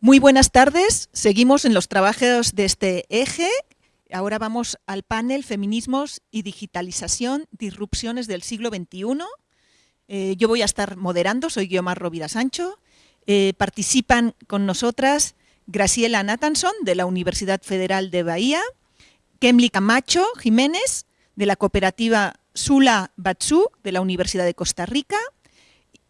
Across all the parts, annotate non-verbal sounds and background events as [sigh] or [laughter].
Muy buenas tardes, seguimos en los trabajos de este eje. Ahora vamos al panel Feminismos y Digitalización, Disrupciones del siglo XXI. Eh, yo voy a estar moderando, soy Guiomar Rovira Sancho. Eh, participan con nosotras Graciela Nathanson, de la Universidad Federal de Bahía, Kemli Camacho Jiménez, de la cooperativa Sula Batsu, de la Universidad de Costa Rica,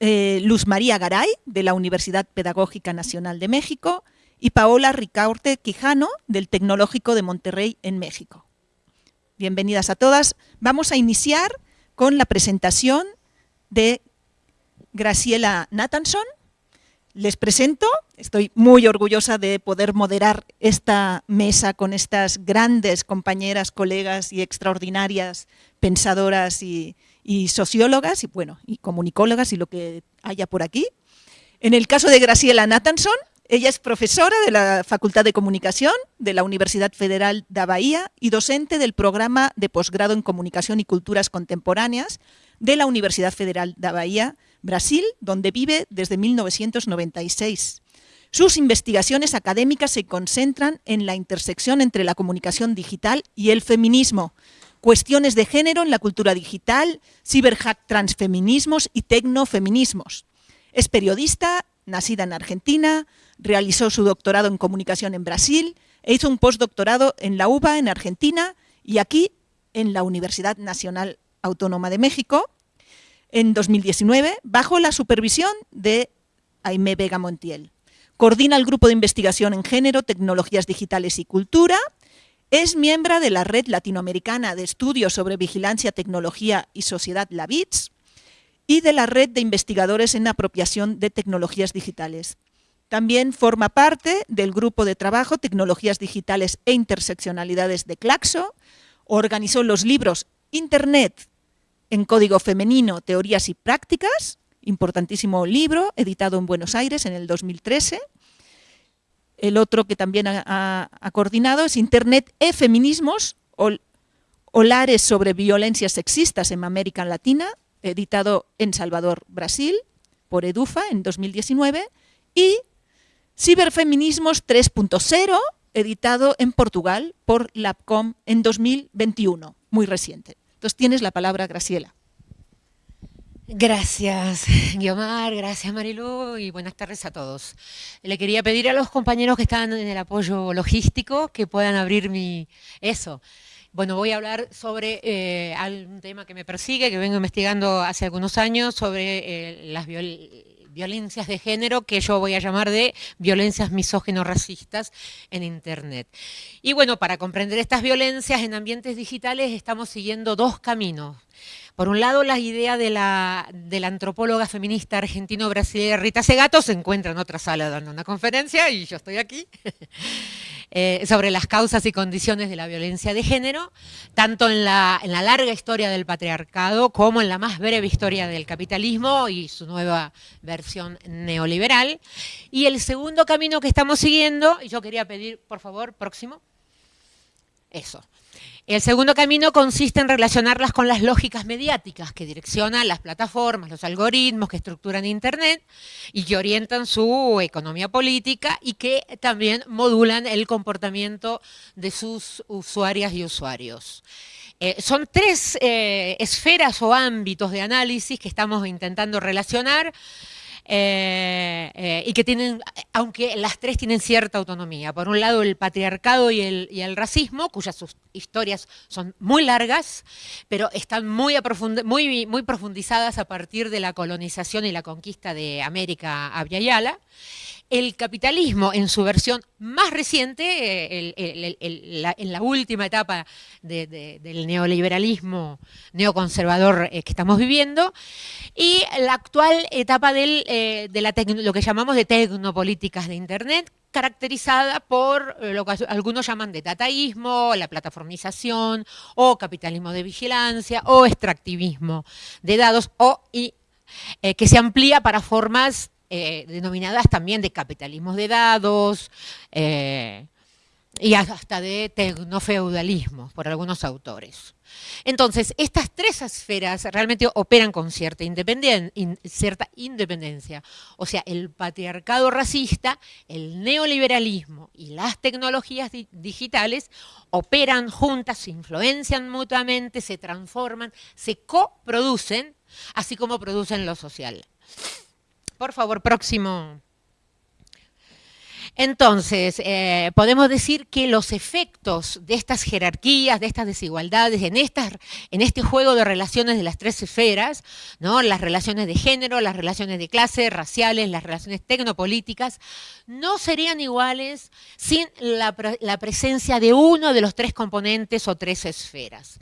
eh, Luz María Garay, de la Universidad Pedagógica Nacional de México, y Paola Ricaurte Quijano, del Tecnológico de Monterrey, en México. Bienvenidas a todas. Vamos a iniciar con la presentación de Graciela Nathanson. Les presento, estoy muy orgullosa de poder moderar esta mesa con estas grandes compañeras, colegas y extraordinarias pensadoras y, y sociólogas y bueno, y comunicólogas y lo que haya por aquí. En el caso de Graciela Nathanson, ella es profesora de la Facultad de Comunicación de la Universidad Federal de Bahía y docente del programa de posgrado en Comunicación y Culturas Contemporáneas de la Universidad Federal de Bahía, Brasil, donde vive desde 1996. Sus investigaciones académicas se concentran en la intersección entre la comunicación digital y el feminismo, cuestiones de género en la cultura digital, ciberhack transfeminismos y tecnofeminismos. Es periodista, nacida en Argentina, realizó su doctorado en comunicación en Brasil e hizo un postdoctorado en la UBA en Argentina y aquí en la Universidad Nacional Autónoma de México en 2019 bajo la supervisión de Aimé Vega Montiel. Coordina el grupo de investigación en género, tecnologías digitales y cultura es miembro de la Red Latinoamericana de Estudios sobre Vigilancia, Tecnología y Sociedad, la BITS, y de la Red de Investigadores en Apropiación de Tecnologías Digitales. También forma parte del grupo de trabajo Tecnologías Digitales e Interseccionalidades de Claxo, organizó los libros Internet en Código Femenino, Teorías y Prácticas, importantísimo libro, editado en Buenos Aires en el 2013, el otro que también ha, coordinado es Internet e Feminismos, Olares sobre violencias sexistas en América Latina, editado en Salvador, Brasil, por EDUFA en 2019, y Ciberfeminismos 3.0, editado en Portugal por LabCom en 2021, muy reciente. Entonces tienes la palabra, Graciela. Gracias, [laughs] Guiomar, gracias Marilu y buenas tardes a todos. Le quería pedir a los compañeros que están en el apoyo logístico que puedan abrir mi... eso. Bueno, voy a hablar sobre eh, un tema que me persigue, que vengo investigando hace algunos años, sobre eh, las violencias de género, que yo voy a llamar de violencias misógeno-racistas en Internet. Y bueno, para comprender estas violencias en ambientes digitales estamos siguiendo dos caminos. Por un lado, la idea de la, antropóloga feminista argentino-brasileña Rita Segato se encuentra en otra sala dando una conferencia y yo estoy aquí, eh, sobre las causas y condiciones de la violencia de género, tanto en la, en la larga historia del patriarcado como en la más breve historia del capitalismo y su nueva versión neoliberal. Y el segundo camino que estamos siguiendo, y yo quería pedir, por favor, próximo, eso. El segundo camino consiste en relacionarlas con las lógicas mediáticas que direccionan las plataformas, los algoritmos que estructuran Internet y que orientan su economía política y que también modulan el comportamiento de sus usuarias y usuarios. Eh, son tres eh, esferas o ámbitos de análisis que estamos intentando relacionar eh, eh, y que tienen, aunque las tres tienen cierta autonomía. Por un lado el patriarcado y el, y el racismo, cuyas historias son muy largas, pero están muy, muy, muy profundizadas a partir de la colonización y la conquista de América a Yala el capitalismo en su versión más reciente, en la última etapa del neoliberalismo neoconservador eh, que estamos viviendo, y la actual etapa eh, de lo que llamamos de tecnopolíticas de Internet, caracterizada por eh, lo que algunos llaman de dataísmo, la plataformización, o capitalismo de vigilancia, o extractivismo de datos, o que se amplía para formas eh, denominadas también de capitalismos de dados, eh, y hasta de tecnofeudalismo por algunos autores. Entonces, estas tres esferas realmente operan con cierta independencia. O sea, el patriarcado racista, el neoliberalismo y las tecnologías digitales operan juntas, se influencian mutuamente, se transforman, se coproducen, así como producen lo social. Por favor, próximo. Entonces, eh, podemos decir que los efectos de estas jerarquías, de estas desigualdades, en, en este juego de relaciones de las tres esferas, ¿no? las relaciones de género, las relaciones de clase, raciales, las relaciones tecnopolíticas, no serían iguales sin la presencia de uno de los tres componentes o tres esferas.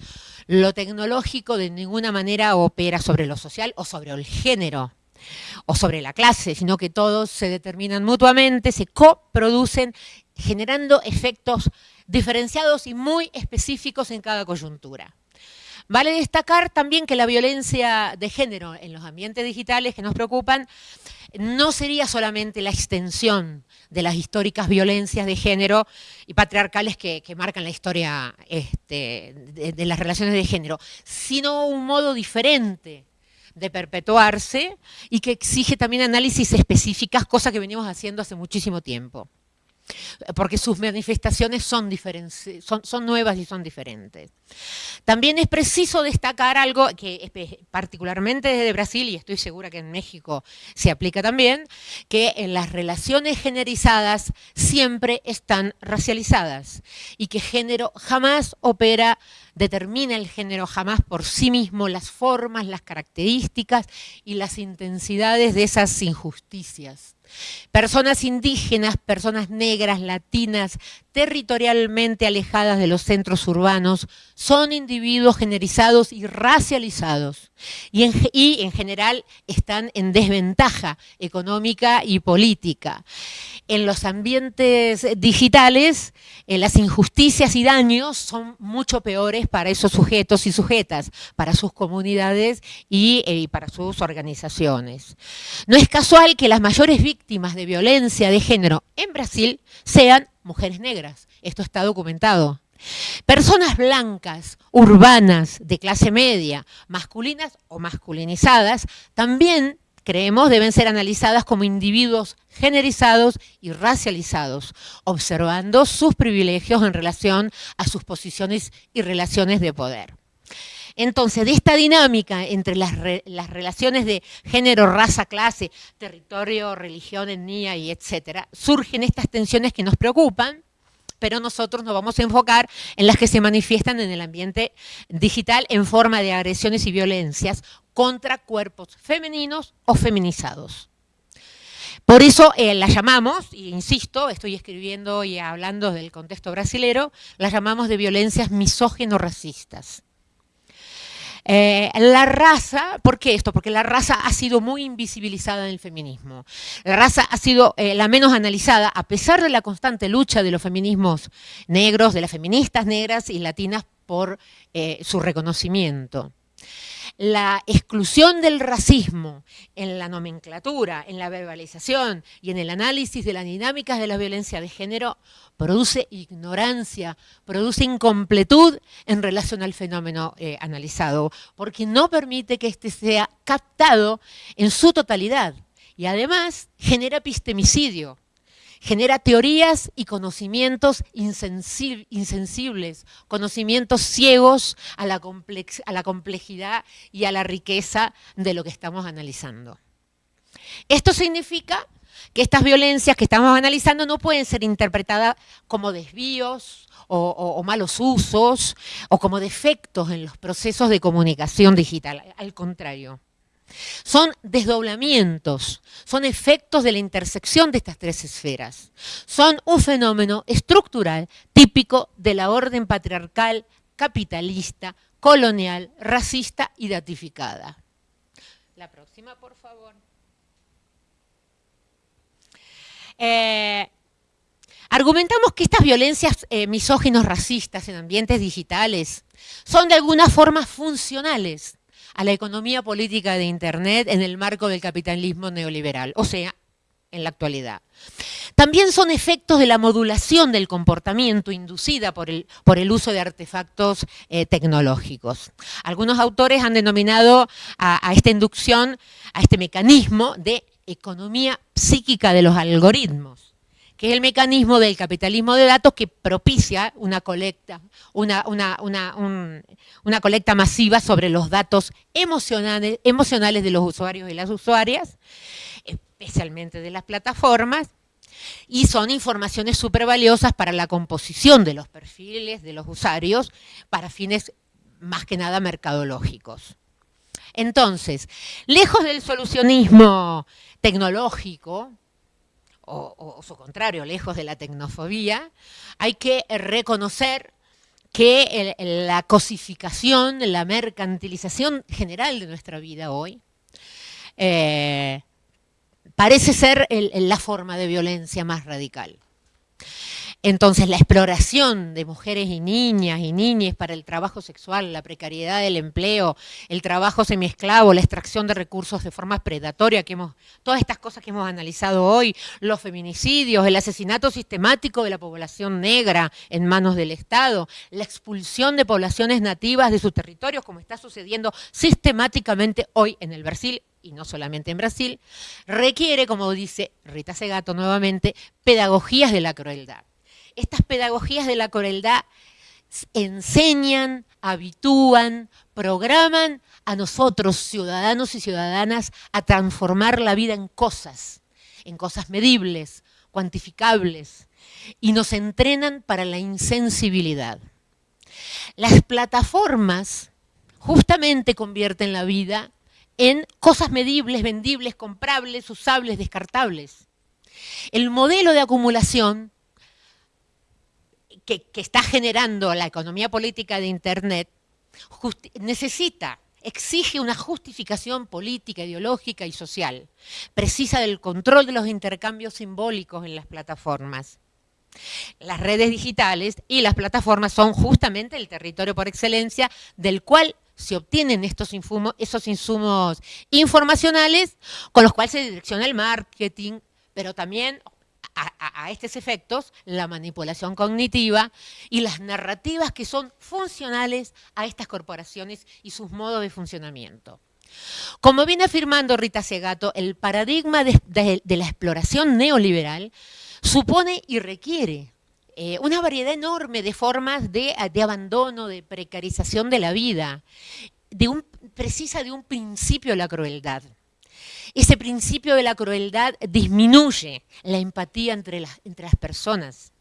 Lo tecnológico de ninguna manera opera sobre lo social o sobre el género, o sobre la clase, sino que todos se determinan mutuamente, se coproducen, generando efectos diferenciados y muy específicos en cada coyuntura. Vale destacar también que la violencia de género en los ambientes digitales que nos preocupan no sería solamente la extensión de las históricas violencias de género y patriarcales que, marcan la historia este, de las relaciones de género, sino un modo diferente de perpetuarse y que exige también análisis específicas, cosa que venimos haciendo hace muchísimo tiempo. Porque sus manifestaciones son, son, son nuevas y son diferentes. También es preciso destacar algo que particularmente desde Brasil, y estoy segura que en México se aplica también, que en las relaciones generizadas siempre están racializadas y que género jamás opera determina el género jamás por sí mismo las formas, las características y las intensidades de esas injusticias. Personas indígenas, personas negras, latinas, territorialmente alejadas de los centros urbanos, son individuos generizados y racializados y en, general están en desventaja económica y política. En los ambientes digitales, eh, las injusticias y daños son mucho peores para esos sujetos y sujetas, para sus comunidades eh, y para sus organizaciones. No es casual que las mayores víctimas de violencia de género en Brasil sean mujeres negras. Esto está documentado. Personas blancas, urbanas, de clase media, masculinas o masculinizadas, también creemos deben ser analizadas como individuos generizados y racializados, observando sus privilegios en relación a sus posiciones y relaciones de poder. Entonces, de esta dinámica entre las, relaciones de género, raza, clase, territorio, religión, etnia y etcétera, surgen estas tensiones que nos preocupan, pero nosotros nos vamos a enfocar en las que se manifiestan en el ambiente digital en forma de agresiones y violencias contra cuerpos femeninos o feminizados. Por eso eh, las llamamos, e insisto, estoy escribiendo y hablando del contexto brasilero, las llamamos de violencias misógeno-racistas. Eh, la raza, ¿por qué esto? Porque la raza ha sido muy invisibilizada en el feminismo. La raza ha sido eh, la menos analizada, a pesar de la constante lucha de los feminismos negros, de las feministas negras y latinas por eh, su reconocimiento la exclusión del racismo en la nomenclatura, en la verbalización y en el análisis de las dinámicas de la violencia de género produce ignorancia, produce incompletud en relación al fenómeno eh, analizado, porque no permite que éste sea captado en su totalidad y además genera epistemicidio genera teorías y conocimientos insensibles, conocimientos ciegos a la, complejidad y a la riqueza de lo que estamos analizando. Esto significa que estas violencias que estamos analizando no pueden ser interpretadas como desvíos o, malos usos o como defectos en los procesos de comunicación digital. Al contrario, son desdoblamientos, son efectos de la intersección de estas tres esferas. Son un fenómeno estructural típico de la orden patriarcal, capitalista, colonial, racista y datificada. La próxima, por favor. Eh, argumentamos que estas violencias eh, misóginos racistas en ambientes digitales son de alguna forma funcionales a la economía política de Internet en el marco del capitalismo neoliberal. O sea, en la actualidad. También son efectos de la modulación del comportamiento inducida por el, por el uso de artefactos eh, tecnológicos. Algunos autores han denominado a, a esta inducción, a este mecanismo de economía psíquica de los algoritmos que es el mecanismo del capitalismo de datos que propicia una colecta, una, colecta masiva sobre los datos emocionales, emocionales de los usuarios y las usuarias, especialmente de las plataformas, y son informaciones súper valiosas para la composición de los perfiles de los usuarios para fines más que nada mercadológicos. Entonces, lejos del solucionismo tecnológico, o, su contrario, lejos de la tecnofobia, hay que reconocer que la cosificación, la mercantilización general de nuestra vida hoy, eh, parece ser la forma de violencia más radical. Entonces, la exploración de mujeres y niñas y niñas para el trabajo sexual, la precariedad del empleo, el trabajo semiesclavo, la extracción de recursos de forma predatoria, que hemos, todas estas cosas que hemos analizado hoy, los feminicidios, el asesinato sistemático de la población negra en manos del Estado, la expulsión de poblaciones nativas de sus territorios, como está sucediendo sistemáticamente hoy en el Brasil y no solamente en Brasil, requiere, como dice Rita Segato nuevamente, pedagogías de la crueldad estas pedagogías de la crueldad enseñan, habitúan, programan a nosotros, ciudadanos y ciudadanas, a transformar la vida en cosas, en cosas medibles, cuantificables, y nos entrenan para la insensibilidad. Las plataformas justamente convierten la vida en cosas medibles, vendibles, comprables, usables, descartables. El modelo de acumulación que, está generando la economía política de Internet necesita, exige una justificación política, ideológica y social, precisa del control de los intercambios simbólicos en las plataformas. Las redes digitales y las plataformas son justamente el territorio por excelencia del cual se obtienen estos esos insumos informacionales con los cuales se direcciona el marketing, pero también a, estos efectos la manipulación cognitiva y las narrativas que son funcionales a estas corporaciones y sus modos de funcionamiento. Como viene afirmando Rita Segato, el paradigma de, la exploración neoliberal supone y requiere eh, una variedad enorme de formas de, abandono, de precarización de la vida, de un, precisa de un principio de la crueldad. Ese principio de la crueldad disminuye la empatía entre las, personas.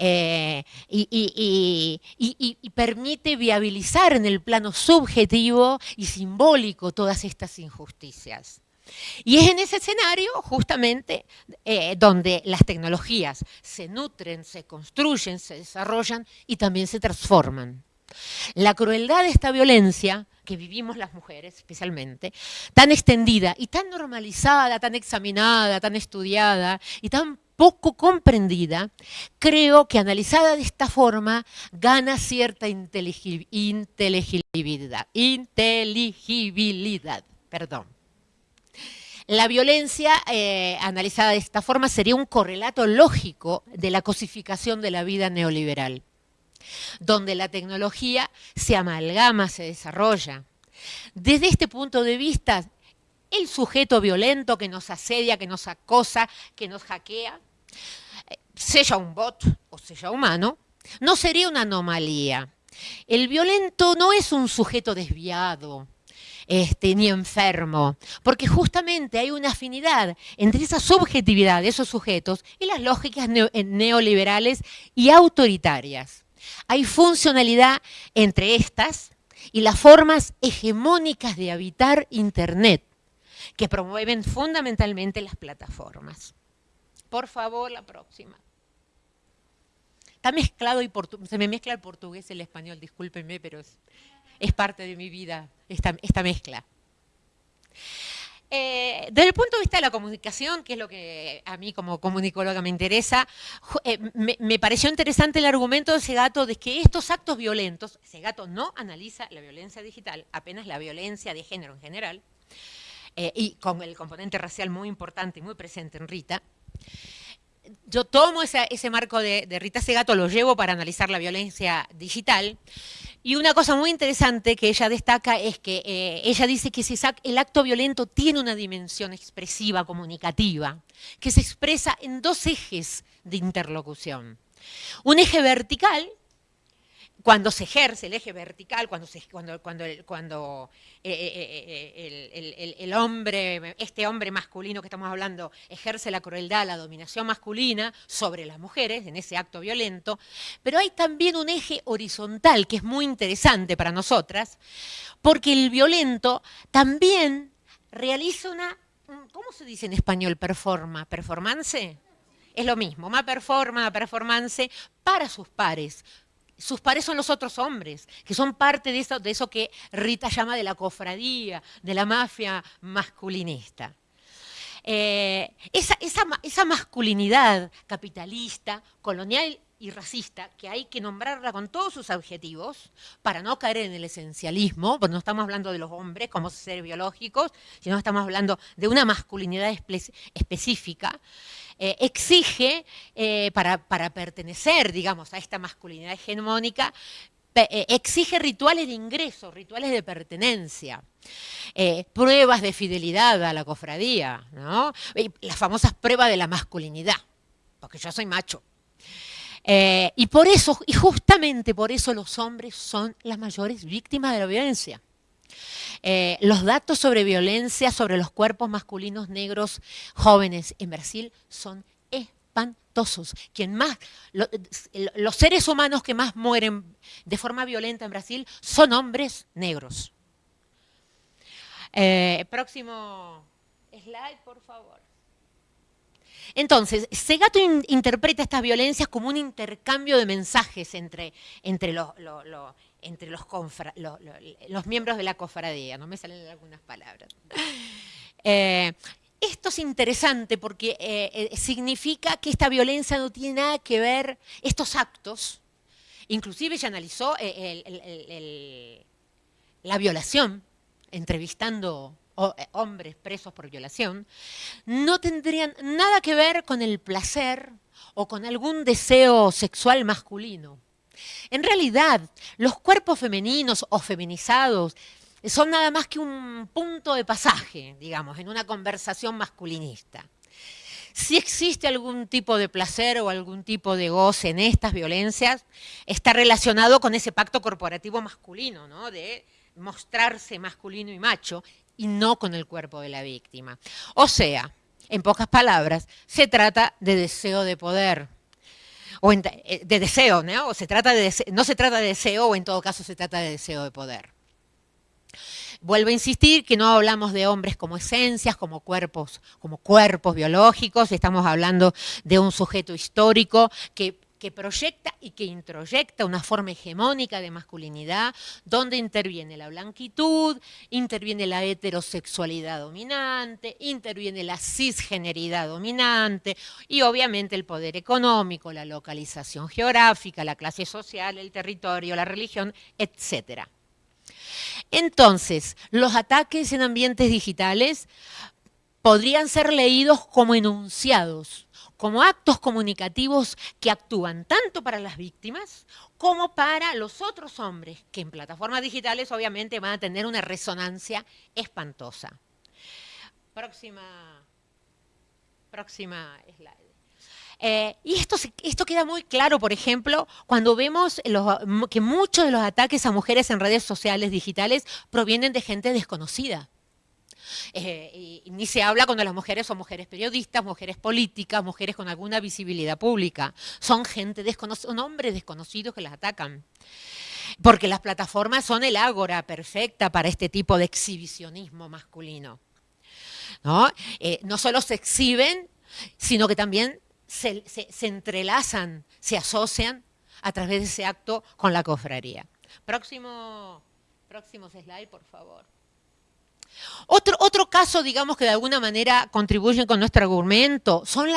Eh, y, permite viabilizar en el plano subjetivo y simbólico todas estas injusticias. Y es en ese escenario justamente eh, donde las tecnologías se nutren, se construyen, se desarrollan y también se transforman. La crueldad de esta violencia que vivimos las mujeres especialmente, tan extendida y tan normalizada, tan examinada, tan estudiada y tan poco comprendida, creo que analizada de esta forma gana cierta inteligibilidad, perdón. La violencia eh, analizada de esta forma sería un correlato lógico de la cosificación de la vida neoliberal donde la tecnología se amalgama, se desarrolla. Desde este punto de vista, el sujeto violento que nos asedia, que nos acosa, que nos hackea, eh, sea un bot o sea humano, no sería una anomalía. El violento no es un sujeto desviado, este, ni enfermo, porque justamente hay una afinidad entre esa subjetividad de esos sujetos y las lógicas neoliberales y autoritarias. Hay funcionalidad entre estas y las formas hegemónicas de habitar Internet, que promueven fundamentalmente las plataformas. Por favor, la próxima. Está mezclado y se me mezcla el portugués y el español, discúlpenme, pero es, parte de mi vida esta, esta mezcla. Eh, desde el punto de vista de la comunicación, que es lo que a mí como comunicóloga me interesa, eh, me, pareció interesante el argumento de Segato de que estos actos violentos, Segato no analiza la violencia digital, apenas la violencia de género en general, eh, y con el componente racial muy importante y muy presente en Rita, yo tomo ese marco de, Rita Segato, lo llevo para analizar la violencia digital. Y una cosa muy interesante que ella destaca es que eh, ella dice que el acto violento tiene una dimensión expresiva, comunicativa, que se expresa en dos ejes de interlocución. Un eje vertical, cuando se ejerce el eje vertical, cuando, el, hombre, este hombre masculino que estamos hablando, ejerce la crueldad, la dominación masculina sobre las mujeres en ese acto violento, pero hay también un eje horizontal que es muy interesante para nosotras, porque el violento también realiza una, ¿cómo se dice en español performa? ¿Performance? Es lo mismo, una performance, performance para sus pares, sus pares son los otros hombres, que son parte de eso, de eso que Rita llama de la cofradía, de la mafia masculinista. Eh, esa, masculinidad capitalista, colonial y racista, que hay que nombrarla con todos sus objetivos para no caer en el esencialismo, porque no estamos hablando de los hombres como seres biológicos, sino estamos hablando de una masculinidad específica, eh, exige, eh, para, pertenecer, digamos, a esta masculinidad hegemónica, eh, exige rituales de ingreso, rituales de pertenencia, pruebas de fidelidad a la cofradía, ¿no? las famosas pruebas de la masculinidad, porque yo soy macho. y por eso, y justamente por eso los hombres son las mayores víctimas de la violencia. Eh, los datos sobre violencia sobre los cuerpos masculinos negros jóvenes en Brasil son espantosos. Quien más, los seres humanos que más mueren de forma violenta en Brasil son hombres negros. Eh, próximo slide, por favor. Entonces, Segato interpreta estas violencias como un intercambio de mensajes entre, entre los, entre los, los, miembros de la cofradía, no me salen algunas palabras. [laughs] Eh, esto es interesante porque eh, eh, significa que esta violencia no tiene nada que ver, estos actos, inclusive ella analizó la violación, entrevistando hombres presos por violación, no tendrían nada que ver con el placer o con algún deseo sexual masculino. En realidad, los cuerpos femeninos o feminizados son nada más que un punto de pasaje, digamos, en una conversación masculinista. Si existe algún tipo de placer o algún tipo de goce en estas violencias, está relacionado con ese pacto corporativo masculino, ¿no? de mostrarse masculino y macho, y no con el cuerpo de la víctima. O sea, en pocas palabras, se trata de deseo de poder, o eh, de deseo, ¿no? se trata de no se trata de deseo, o en todo caso se trata de deseo de poder. Vuelvo a insistir que no hablamos de hombres como esencias, como cuerpos, como cuerpos biológicos, estamos hablando de un sujeto histórico que que proyecta y que introyecta una forma hegemónica de masculinidad, donde interviene la blanquitud, interviene la heterosexualidad dominante, interviene la cisgeneridad dominante y obviamente el poder económico, la localización geográfica, la clase social, el territorio, la religión, etc. Entonces, los ataques en ambientes digitales podrían ser leídos como enunciados como actos comunicativos que actúan tanto para las víctimas como para los otros hombres, que en plataformas digitales obviamente van a tener una resonancia espantosa. Próxima, próxima slide. Eh, y esto, esto queda muy claro, por ejemplo, cuando vemos que muchos de los ataques a mujeres en redes sociales digitales provienen de gente desconocida. Eh, y, ni se habla cuando las mujeres son mujeres periodistas, mujeres políticas, mujeres con alguna visibilidad pública. Son gente desconocida, son hombres desconocidos que las atacan. Porque las plataformas son el ágora perfecta para este tipo de exhibicionismo masculino. ¿No? Eh, solo se exhiben, sino que también se, se entrelazan, se asocian a través de ese acto con la cofradía. Próximo, próximo slide, por favor. Otro, otro casos, digamos, que de alguna manera contribuyen con nuestro argumento son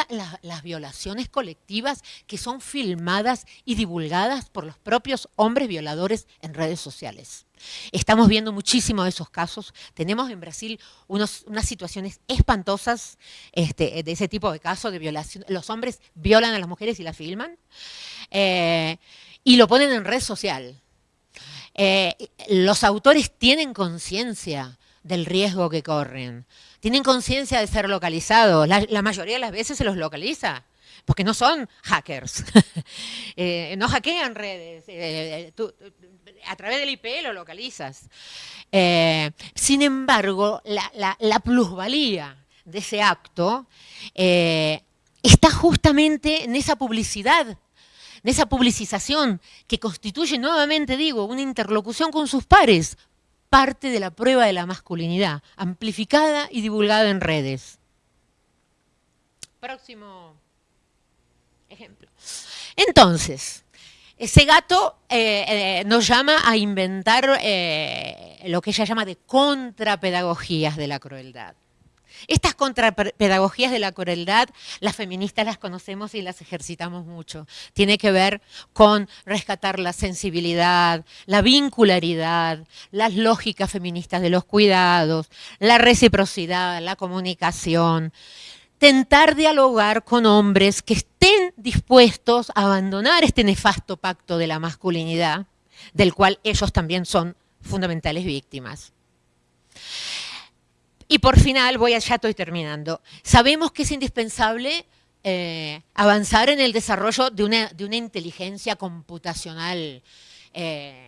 las violaciones colectivas que son filmadas y divulgadas por los propios hombres violadores en redes sociales. Estamos viendo muchísimo de esos casos. Tenemos en Brasil unas situaciones espantosas este, de ese tipo de casos de violación. Los hombres violan a las mujeres y las filman eh, y lo ponen en red social. Eh, los autores tienen conciencia del riesgo que corren. Tienen conciencia de ser localizados. La, mayoría de las veces se los localiza, porque no son hackers. [laughs] Eh, no hackean redes. Eh, a través del IP lo localizas. Eh, sin embargo, la, plusvalía de ese acto está justamente en esa publicidad en esa publicización que constituye nuevamente, digo, una interlocución con sus pares, parte de la prueba de la masculinidad, amplificada y divulgada en redes. Próximo ejemplo. Entonces, ese gato eh, eh, nos llama a inventar eh, lo que ella llama de contrapedagogías de la crueldad. Estas contrapedagogías de la crueldad, las feministas las conocemos y las ejercitamos mucho. Tiene que ver con rescatar la sensibilidad, la vincularidad, las lógicas feministas de los cuidados, la reciprocidad, la comunicación. Tentar dialogar con hombres que estén dispuestos a abandonar este nefasto pacto de la masculinidad, del cual ellos también son fundamentales víctimas. Y por final, voy a, ya estoy terminando, sabemos que es indispensable eh, avanzar en el desarrollo de una, de una inteligencia computacional eh,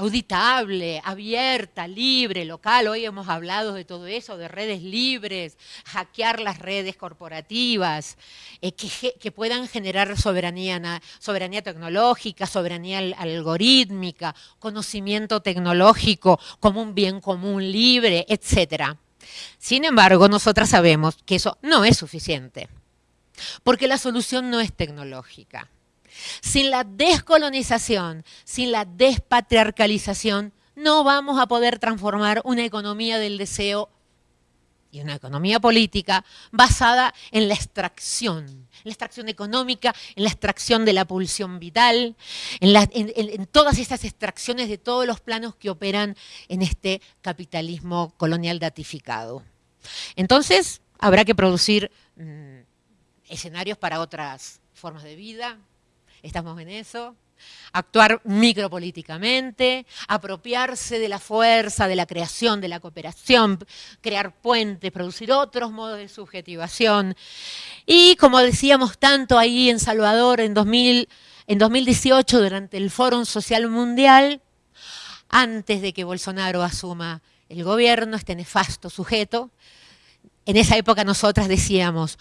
auditable, abierta, libre, local. Hoy hemos hablado de todo eso, de redes libres, hackear las redes corporativas, eh, que, puedan generar soberanía, soberanía tecnológica, soberanía algorítmica, conocimiento tecnológico como un bien común libre, etc. Sin embargo, nosotras sabemos que eso no es suficiente, porque la solución no es tecnológica. Sin la descolonización, sin la despatriarcalización, no vamos a poder transformar una economía del deseo y una economía política basada en la extracción, en la extracción económica, en la extracción de la pulsión vital, en, todas esas extracciones de todos los planos que operan en este capitalismo colonial datificado. Entonces, habrá que producir mm, escenarios para otras formas de vida, estamos en eso, actuar micropolíticamente, apropiarse de la fuerza, de la creación, de la cooperación, crear puentes, producir otros modos de subjetivación. Y como decíamos tanto ahí en Salvador en, 2000, en 2018 durante el Foro Social Mundial, antes de que Bolsonaro asuma el gobierno, este nefasto sujeto, en esa época nosotras decíamos,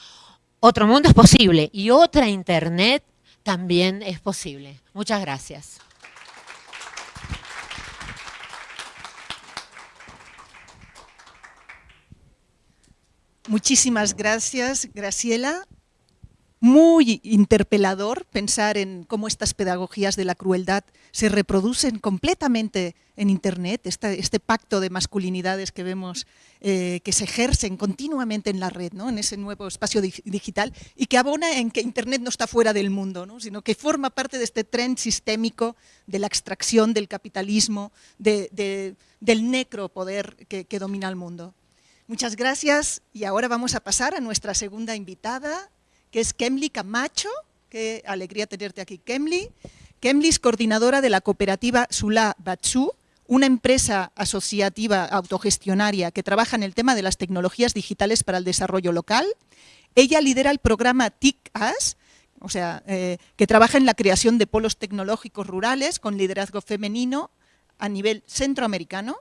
otro mundo es posible y otra Internet también es posible. Muchas gracias. Muchísimas gracias, Graciela muy interpelador pensar en cómo estas pedagogías de la crueldad se reproducen completamente en Internet, este, pacto de masculinidades que vemos eh, que se ejercen continuamente en la red, ¿no? en ese nuevo espacio digital, y que abona en que Internet no está fuera del mundo, sino que forma parte de este tren sistémico de la extracción del capitalismo, del necropoder que, que domina el mundo. Muchas gracias y ahora vamos a pasar a nuestra segunda invitada, que es Kemli Camacho, qué alegría tenerte aquí, Kemli. Kemli es coordinadora de la cooperativa Sula Batsu, una empresa asociativa autogestionaria que trabaja en el tema de las tecnologías digitales para el desarrollo local. Ella lidera el programa TIC-AS, o sea, eh, que trabaja en la creación de polos tecnológicos rurales con liderazgo femenino a nivel centroamericano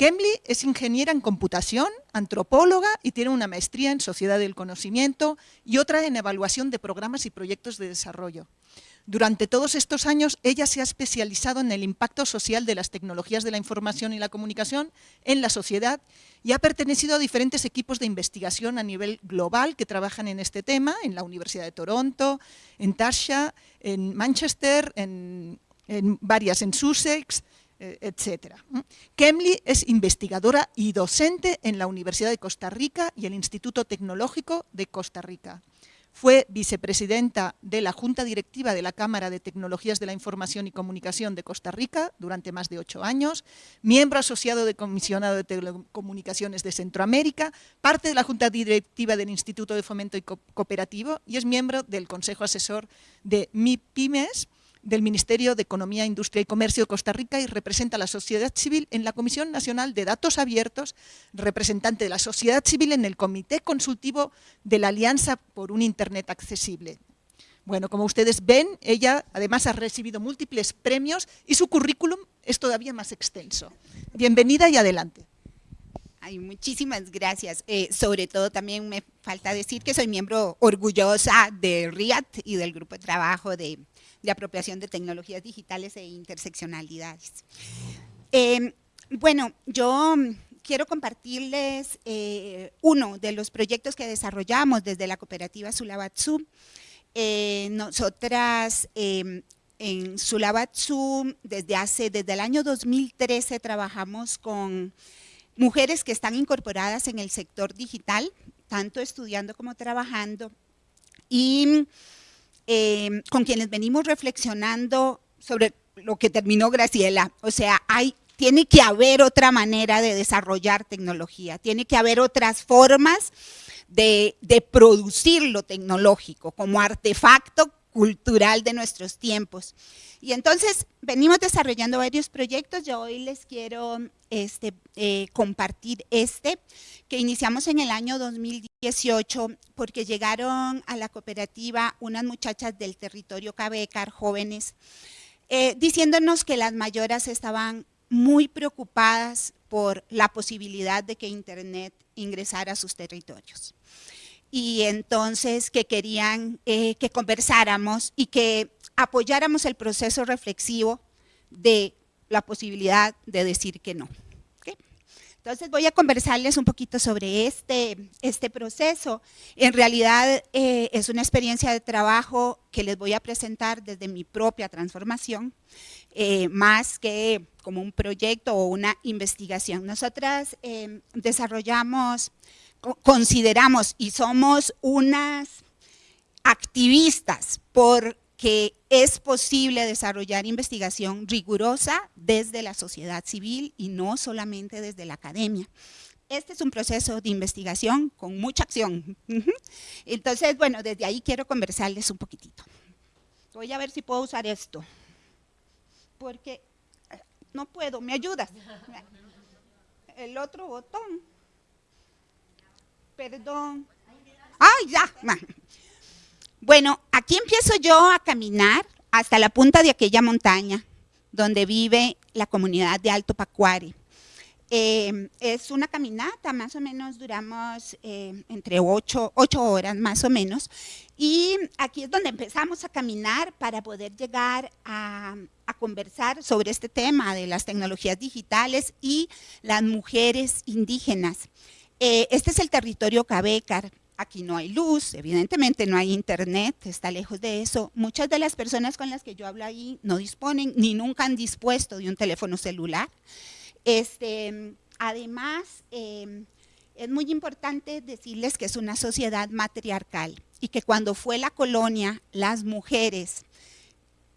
Kemley es ingeniera en computación, antropóloga y tiene una maestría en sociedad del conocimiento y otra en evaluación de programas y proyectos de desarrollo. Durante todos estos años, ella se ha especializado en el impacto social de las tecnologías de la información y la comunicación en la sociedad y ha pertenecido a diferentes equipos de investigación a nivel global que trabajan en este tema, en la Universidad de Toronto, en Tasha, en Manchester, en, en varias en Sussex, etc. Kemli es investigadora y docente en la Universidad de Costa Rica y el Instituto Tecnológico de Costa Rica. Fue vicepresidenta de la Junta Directiva de la Cámara de Tecnologías de la Información y Comunicación de Costa Rica durante más de ocho años, miembro asociado del Comisionado de Telecomunicaciones de Centroamérica, parte de la Junta Directiva del Instituto de Fomento y Cooperativo y es miembro del Consejo Asesor de MIPIMES, del Ministerio de Economía, Industria y Comercio de Costa Rica y representa a la sociedad civil en la Comisión Nacional de Datos Abiertos, representante de la sociedad civil en el Comité Consultivo de la Alianza por un Internet Accesible. Bueno, como ustedes ven, ella además ha recibido múltiples premios y su currículum es todavía más extenso. Bienvenida y adelante. Ay, muchísimas gracias. Eh, sobre todo también me falta decir que soy miembro orgullosa de RIAT y del grupo de trabajo de de apropiación de tecnologías digitales e interseccionalidades. Em, bueno, yo quiero compartirles eh, uno de los proyectos que desarrollamos desde la cooperativa Sulabatsu. Eh, nosotras em, en Sulabatsu desde hace, desde el año 2013 trabajamos con mujeres que están incorporadas en el sector digital, tanto estudiando como trabajando, y Em, con quienes venimos reflexionando sobre lo que terminó Graciela. O sea, hay, tiene que haber otra manera de desarrollar tecnología, tiene que haber otras formas de, producir lo tecnológico como artefacto cultural de nuestros tiempos. Y entonces venimos desarrollando varios proyectos, yo hoy les quiero este, eh, compartir este, que iniciamos en el año 2018 porque llegaron a la cooperativa unas muchachas del territorio Cabecar, jóvenes, eh, diciéndonos que las mayoras estaban muy preocupadas por la posibilidad de que Internet ingresara a sus territorios y entonces que querían eh, que conversáramos y que apoyáramos el proceso reflexivo de la posibilidad de decir que no. Entonces voy a conversarles un poquito sobre este, este proceso. En realidad eh, es una experiencia de trabajo que les voy a presentar desde mi propia transformación, eh, más que como un proyecto o una investigación. Nosotras desarrollamos consideramos y somos unas activistas porque es posible desarrollar investigación rigurosa desde la sociedad civil y no solamente desde la academia. Este es un proceso de investigación con mucha acción. Entonces, bueno, desde ahí quiero conversarles un poquitito. Voy a ver si puedo usar esto, porque eh, no puedo, ¿me ayudas? [laughs] El otro botón perdón. ¡Ay, ya! Bueno, aquí empiezo yo a caminar hasta la punta de aquella montaña donde vive la comunidad de Alto Pacuari. Eh, es una caminata, más o menos duramos eh, entre ocho, horas más o menos, y aquí es donde empezamos a caminar para poder llegar a, a conversar sobre este tema de las tecnologías digitales y las mujeres indígenas. Eh, este es el territorio Cabecar. Aquí no hay luz, evidentemente no hay internet, está lejos de eso. Muchas de las personas con las que yo hablo ahí no disponen ni nunca han dispuesto de un teléfono celular. Este, además, em, es muy importante decirles que es una sociedad matriarcal y que cuando fue la colonia, las mujeres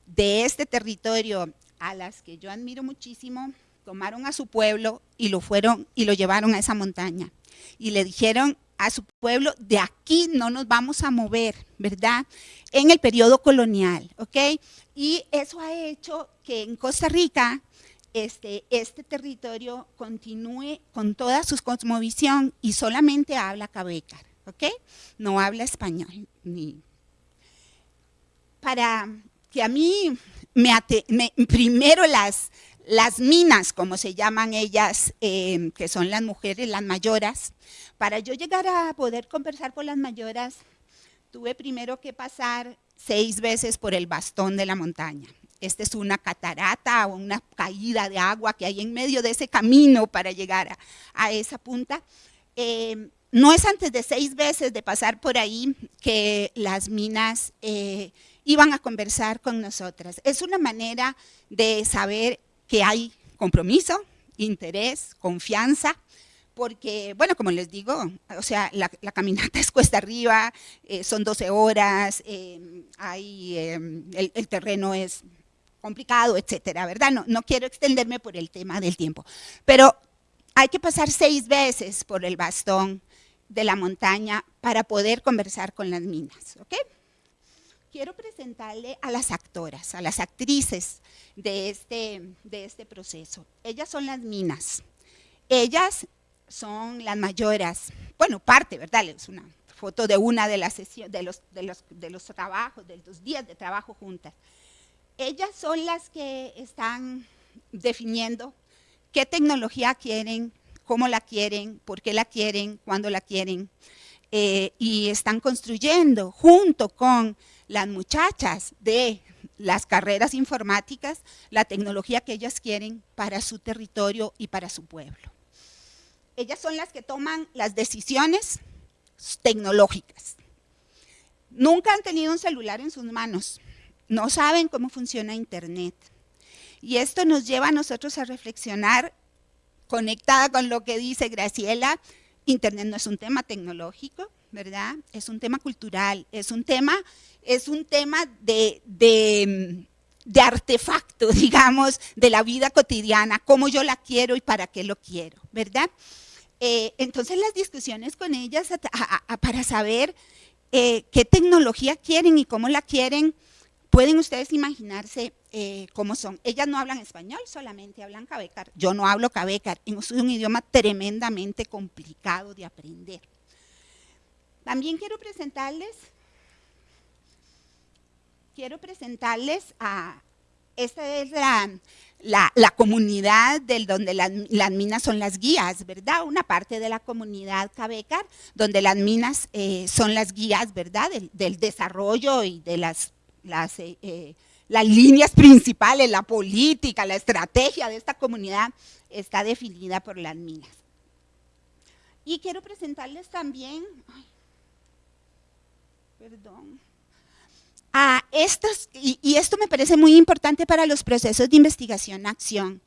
de este territorio, a las que yo admiro muchísimo, tomaron a su pueblo y lo fueron y lo llevaron a esa montaña y le dijeron a su pueblo, de aquí no nos vamos a mover, ¿verdad? En el periodo colonial, ¿ok? Y eso ha hecho que en Costa Rica este, este territorio continúe con toda su cosmovisión y solamente habla cabecar, ¿ok? No habla español. Ni... Para que a mí me, me primero las, las minas, como se llaman ellas, eh, que son las mujeres, las mayoras, para yo llegar a poder conversar con las mayoras, tuve primero que pasar seis veces por el bastón de la montaña. Esta es una catarata o una caída de agua que hay en medio de ese camino para llegar a, esa punta. Eh, no es antes de seis veces de pasar por ahí que las minas eh, iban a conversar con nosotras. Es una manera de saber que hay compromiso, interés, confianza, porque, bueno, como les digo, o sea, la, caminata [laughs] es cuesta arriba, eh, son 12 horas, eh, hay, el, el, terreno es complicado, etcétera, ¿verdad? No, no quiero extenderme por el tema del tiempo, pero hay que pasar seis veces por el bastón de la montaña para poder conversar con las minas, ¿ok? Quiero presentarle a las actoras, a las actrices de este, de este proceso. Ellas son las minas. Ellas son las mayoras, bueno, parte, ¿verdad? Es una foto de una de las sesiones, de los, de los, de los trabajos, de los días de trabajo juntas. Ellas son las que están definiendo qué tecnología quieren, cómo la quieren, por qué la quieren, cuándo la quieren, eh, y están construyendo junto con las muchachas de las carreras informáticas la tecnología que ellas quieren para su territorio y para su pueblo. Ellas son las que toman las decisiones tecnológicas. Nunca han tenido un celular en sus manos, no saben cómo funciona Internet. Y esto nos lleva a nosotros a reflexionar, conectada con lo que dice Graciela, Internet no es un tema tecnológico, ¿verdad? Es un tema cultural, es un tema, es un tema de, artefacto, [laughs] digamos, de la vida cotidiana, cómo yo la quiero y para qué lo quiero, ¿verdad? Eh, entonces las discusiones con ellas para saber eh, qué tecnología quieren y cómo la quieren, pueden ustedes imaginarse eh, cómo son. Ellas no hablan español, solamente hablan cabecar. Yo no hablo cabecar, es un idioma tremendamente complicado de aprender. También quiero presentarles, quiero presentarles a, esta es la, la, comunidad del, donde las, minas son las guías, ¿verdad? Una parte de la comunidad Cabecar, donde las minas eh, son las guías, ¿verdad? Del, desarrollo y de las, las eh, las líneas principales, la política, la estrategia de esta comunidad está definida por las minas. Y quiero presentarles también, perdón, a estos, y, y, esto me parece muy importante para los procesos de investigación-acción.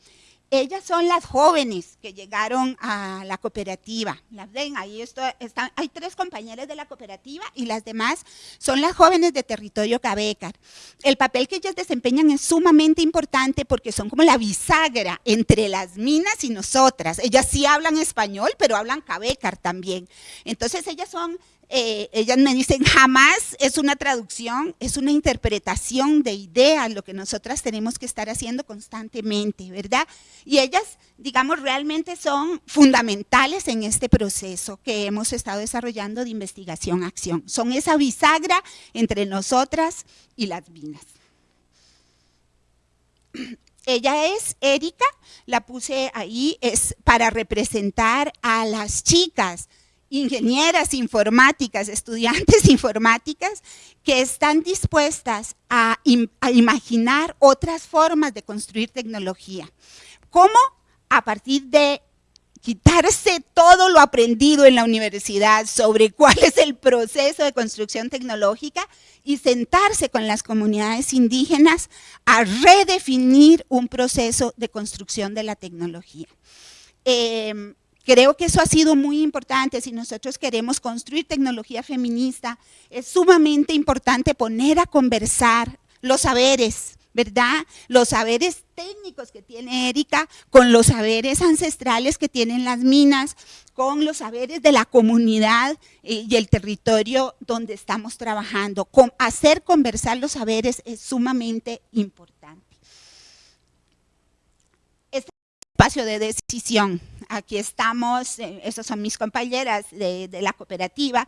Ellas son las jóvenes que llegaron a la cooperativa. Las ven, ahí están, hay tres compañeras de la cooperativa y las demás son las jóvenes de territorio Cabecar. El papel que ellas desempeñan es sumamente importante porque son como la bisagra entre las minas y nosotras. Ellas sí hablan español, pero hablan Cabecar también. Entonces ellas son eh, ellas me dicen, jamás es una traducción, es una interpretación de ideas, lo que nosotras tenemos que estar haciendo constantemente, ¿verdad? Y ellas, digamos, realmente son fundamentales en este proceso que hemos estado desarrollando de investigación-acción. Son esa bisagra entre nosotras y las minas. [clears throat] Ella es Erika, la puse ahí, es para representar a las chicas ingenieras informáticas, estudiantes [laughs] informáticas, que están dispuestas a, imaginar otras formas de construir tecnología. ¿Cómo? A partir de quitarse todo lo aprendido en la universidad sobre [laughs] cuál es el proceso de construcción tecnológica y sentarse con las comunidades indígenas a redefinir un proceso de construcción de la tecnología. Em, Creo que eso ha sido muy importante si nosotros queremos construir tecnología feminista. Es sumamente importante poner a conversar los saberes, ¿verdad? Los saberes técnicos que tiene Erika con los saberes ancestrales que tienen las minas, con los saberes de la comunidad eh, y el territorio donde estamos trabajando. hacer conversar los saberes es sumamente importante. Este espacio de decisión aquí estamos, eh, esas son mis compañeras de, la cooperativa,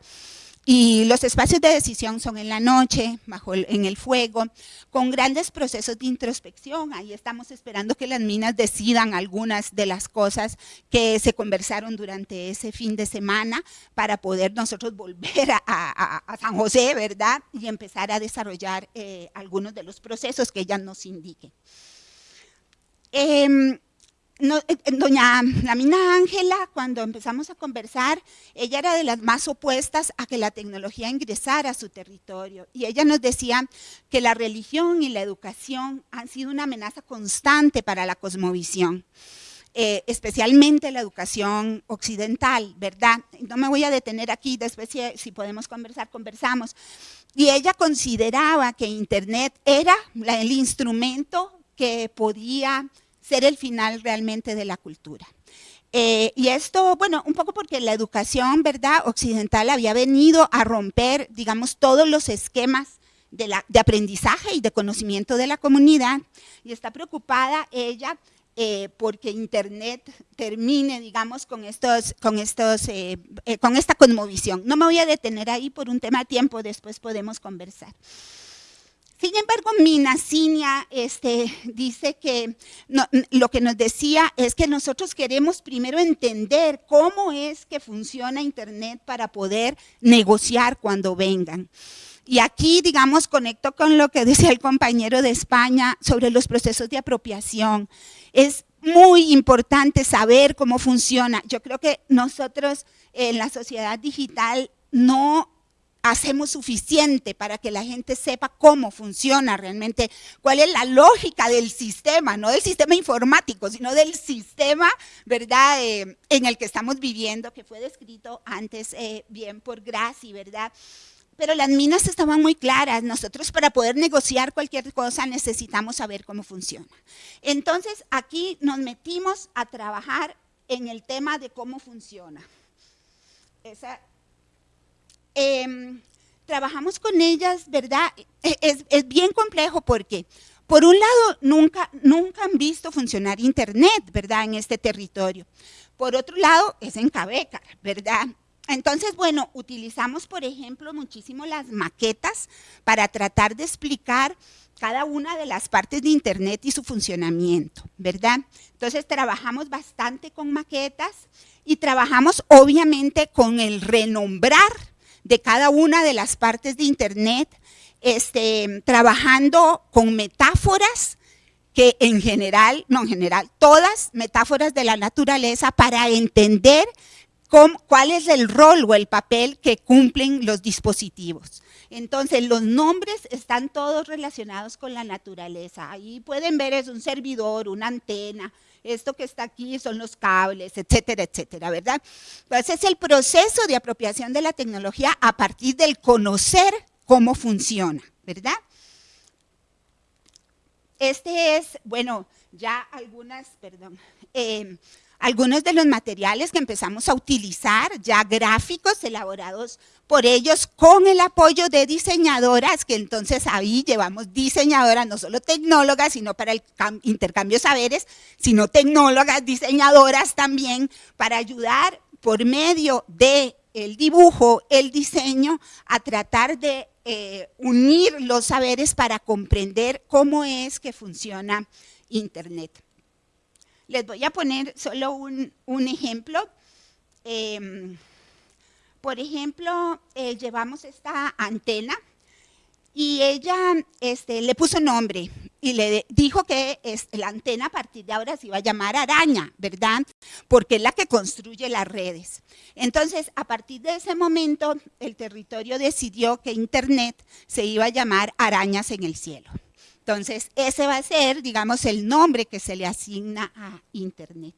y los espacios de decisión son en la noche, bajo en el fuego, con grandes procesos de introspección. Ahí estamos esperando que las minas decidan algunas de las cosas que se conversaron durante ese fin de semana para poder nosotros volver a, San José, ¿verdad? Y empezar a desarrollar eh, algunos de los procesos que ellas nos indiquen. Em, doña la mina Ángela, cuando empezamos a conversar, ella era de las más opuestas a que la tecnología ingresara a su territorio. Y ella nos decía que la religión y la educación han sido una amenaza constante para la cosmovisión. Eh, especialmente la educación occidental, ¿verdad? No me voy a detener aquí, después si, podemos conversar, conversamos. Y ella consideraba que Internet era el instrumento que podía ser el final realmente de la cultura. Eh, y esto, bueno, un poco porque la educación, ¿verdad?, occidental había venido a romper, digamos, todos los esquemas de, aprendizaje y de conocimiento de la comunidad, y está preocupada ella eh, porque Internet termine, digamos, con, estos, con, estos, eh, con esta conmovisión. No me voy a detener ahí por un tema de tiempo, después podemos conversar. Sin embargo, Minacinia este, dice que lo que nos decía es que nosotros queremos primero entender cómo es que funciona Internet para poder negociar cuando vengan. Y aquí, digamos, conecto con lo que decía el compañero de España sobre los procesos de apropiación. Es muy importante saber cómo funciona. Yo creo que nosotros en la sociedad digital no hacemos suficiente para que la gente sepa cómo funciona realmente, cuál es la lógica del sistema, no del sistema informático, sino del sistema, ¿verdad?, eh, en el que estamos viviendo, que fue descrito antes eh, bien por Graci, ¿verdad?, pero las minas estaban muy claras. Nosotros para poder negociar cualquier cosa necesitamos saber cómo funciona. Entonces aquí nos metimos a trabajar en el tema de cómo funciona. Esa, Em, trabajamos con ellas, ¿verdad? E, es, bien complejo porque, por un lado, nunca, nunca han visto funcionar Internet, ¿verdad? En este territorio. Por otro lado, es en Cabecar, ¿verdad? Entonces, bueno, utilizamos, por ejemplo, muchísimo las maquetas para tratar de explicar cada una de las partes de Internet y su funcionamiento, ¿verdad? Entonces, trabajamos bastante con maquetas y trabajamos, obviamente, con el renombrar de cada una de las partes de Internet, este, trabajando con metáforas que en general, no en general, todas metáforas de la naturaleza para entender cuál es el rol o el papel que cumplen los dispositivos. Entonces, los nombres están todos relacionados con la naturaleza. Ahí pueden ver, es un servidor, una antena, esto que está aquí son los cables, etcétera, etcétera, ¿verdad? Entonces es el proceso de apropiación de la tecnología a partir del conocer cómo funciona, ¿verdad? Este es, bueno, ya algunas, perdón, eh, algunos de los materiales que empezamos a utilizar, ya gráficos elaborados por ellos con el apoyo de diseñadoras, que entonces ahí llevamos diseñadoras, no solo tecnólogas, sino para el intercambio de saberes, sino tecnólogas, diseñadoras también, para ayudar por medio de dibujo, el diseño, a tratar de eh, unir los saberes para comprender cómo es que funciona Internet. Les voy a poner solo un, ejemplo. Em, por ejemplo, eh, llevamos esta antena y ella este, le puso nombre y le dijo que la antena a partir de ahora se iba a llamar araña, ¿verdad? Porque es la que construye las redes. Entonces, a partir de ese momento, el territorio decidió que Internet se iba a llamar arañas en el cielo. Entonces, ese va a ser, digamos, el nombre que se le asigna a Internet.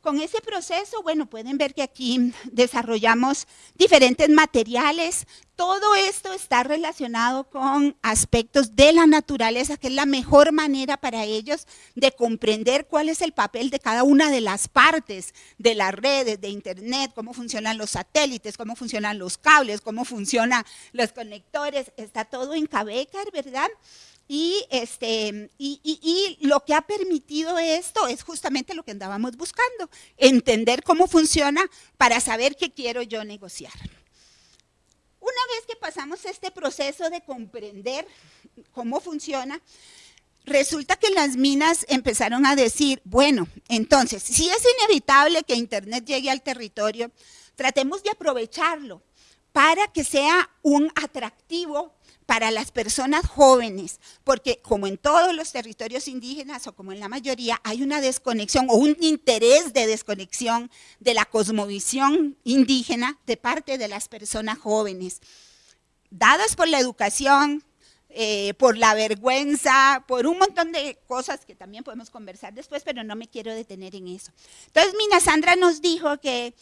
Con ese proceso, bueno, pueden ver que aquí desarrollamos diferentes materiales. Todo esto está relacionado con aspectos de la naturaleza, que es la mejor manera para ellos de comprender cuál es el papel de cada una de las partes de las redes, de Internet, cómo funcionan los satélites, cómo funcionan los cables, cómo funcionan los conectores. Está todo en Cabecar, ¿verdad? Y, este, y, lo que ha permitido esto es justamente lo que andábamos buscando, entender cómo funciona para saber qué quiero yo negociar. Una vez que pasamos este proceso de comprender cómo funciona, resulta que las minas empezaron a decir, bueno, entonces, si es inevitable que Internet llegue al territorio, tratemos de aprovecharlo para que sea un atractivo para las personas jóvenes, porque como en todos los territorios indígenas o como en la mayoría, hay una desconexión o un interés de desconexión de la cosmovisión indígena de parte de las personas jóvenes, dadas por la educación, eh, por la vergüenza, por un montón de cosas que también podemos conversar después, pero no me quiero detener en eso. Entonces, Mina Sandra nos dijo que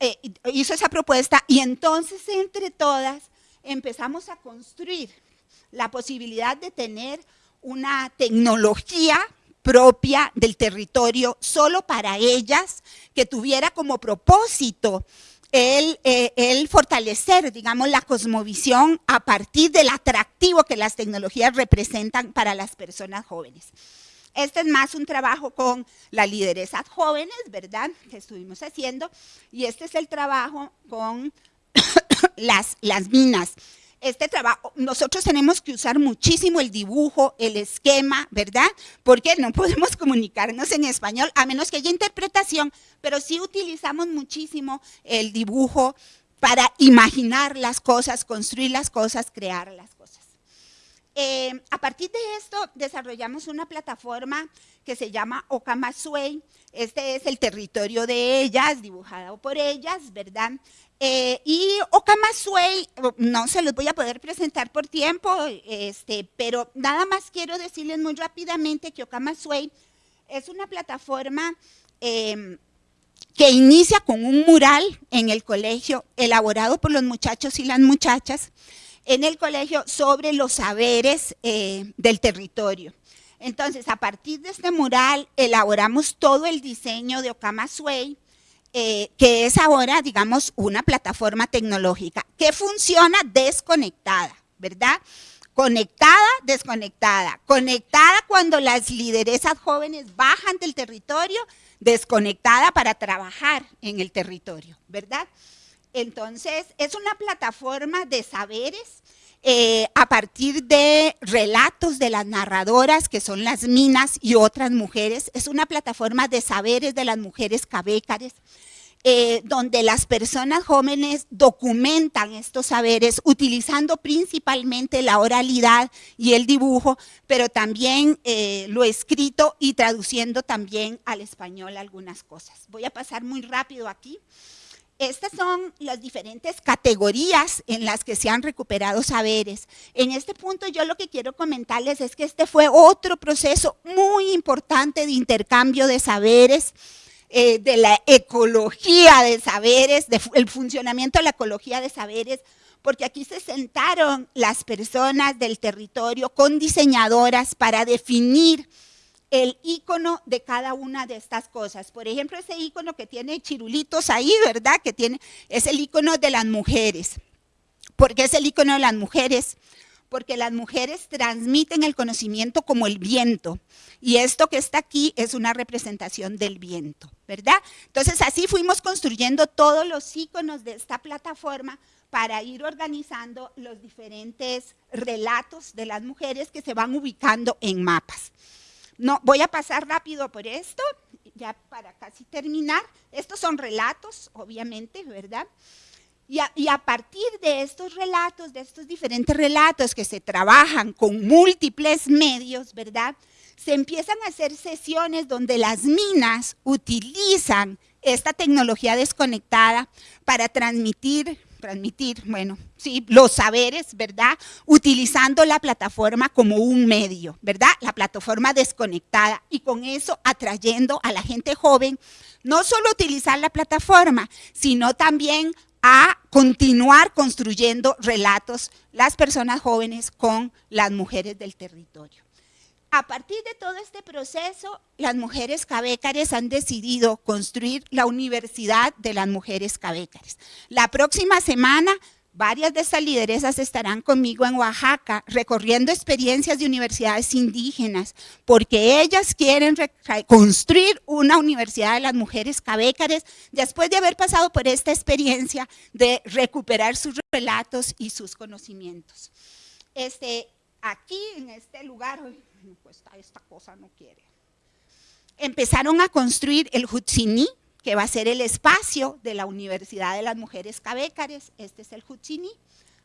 eh, hizo esa propuesta y entonces entre todas empezamos a construir la posibilidad de tener una tecnología propia del territorio solo para ellas, que tuviera como propósito el, eh, el, fortalecer, digamos, la cosmovisión a partir del atractivo que las tecnologías representan para las personas jóvenes. Este es más un trabajo con la lideresa jóvenes, ¿verdad?, que estuvimos haciendo, y este es el trabajo con las, las minas. Este trabajo, nosotros tenemos que usar muchísimo el dibujo, el esquema, ¿verdad? Porque no [laughs] podemos comunicarnos en español, a menos que haya interpretación, pero sí utilizamos muchísimo el dibujo para imaginar las cosas, construir las cosas, crear las cosas. Eh, a partir de esto desarrollamos una plataforma que se llama Okamasue. Este es el territorio de ellas, dibujado por ellas, ¿verdad? Eh, y Okamasue, no se los voy a poder presentar por tiempo, este, pero nada más quiero decirles muy rápidamente que Okamasue es una plataforma em, que inicia con un mural en el colegio elaborado por los muchachos y las muchachas, en el colegio sobre los saberes eh, del territorio. Entonces, a partir de este mural, elaboramos todo el diseño de Okamasue, eh, que es ahora, digamos, una plataforma tecnológica que funciona desconectada, ¿verdad? Conectada, desconectada. Conectada cuando las lideresas jóvenes bajan del territorio, desconectada para trabajar en el territorio, ¿verdad? Entonces, es una plataforma de saberes eh, a partir de relatos de las narradoras, que son las minas y otras mujeres. Es una plataforma de saberes de las mujeres cabécares, eh, donde las personas jóvenes documentan estos saberes utilizando principalmente la oralidad y el dibujo, pero también eh, lo escrito y traduciendo también al español algunas cosas. Voy a pasar muy rápido aquí. Estas son las diferentes categorías en las que se han recuperado saberes. En este punto yo lo que quiero comentarles es que este fue otro proceso muy importante de intercambio de saberes, eh, de la ecología de saberes, del funcionamiento de la ecología de saberes, porque aquí se sentaron las personas del territorio con diseñadoras para definir el icono de cada una de estas cosas. Por ejemplo, ese icono que tiene chirulitos ahí, ¿verdad? Que tiene, es el icono de las mujeres. ¿Por qué es el icono de las mujeres? Porque las mujeres transmiten el conocimiento como el viento. Y esto que está aquí es una representación del viento, ¿verdad? Entonces así fuimos construyendo todos los iconos de esta plataforma para ir organizando los diferentes relatos de las mujeres que se van ubicando en mapas. No, voy a pasar rápido por esto, ya para casi terminar. Estos son relatos, obviamente, ¿verdad? Y a, y a, partir de estos relatos, de estos diferentes relatos que se trabajan con múltiples medios, ¿verdad? Se empiezan a hacer sesiones donde las minas utilizan esta tecnología desconectada para transmitir transmitir, bueno, sí, los saberes, ¿verdad? Utilizando la plataforma como un medio, ¿verdad? La plataforma desconectada y con eso atrayendo a la gente joven, no solo utilizar la plataforma, sino también a continuar construyendo relatos las personas jóvenes con las mujeres del territorio. A partir de todo este proceso, las mujeres cabécares han decidido construir la Universidad de las Mujeres Cabécares. La próxima semana, varias de estas lideresas estarán conmigo en Oaxaca, recorriendo experiencias de universidades indígenas, porque ellas quieren construir una Universidad de las Mujeres Cabécares después de haber pasado por esta experiencia de recuperar sus relatos y sus conocimientos. Este, aquí, en este lugar, pues esta cosa no quiere. Empezaron a construir el Hutsini, que va a ser el espacio de la Universidad de las Mujeres Cabécares. Este es el Juchini.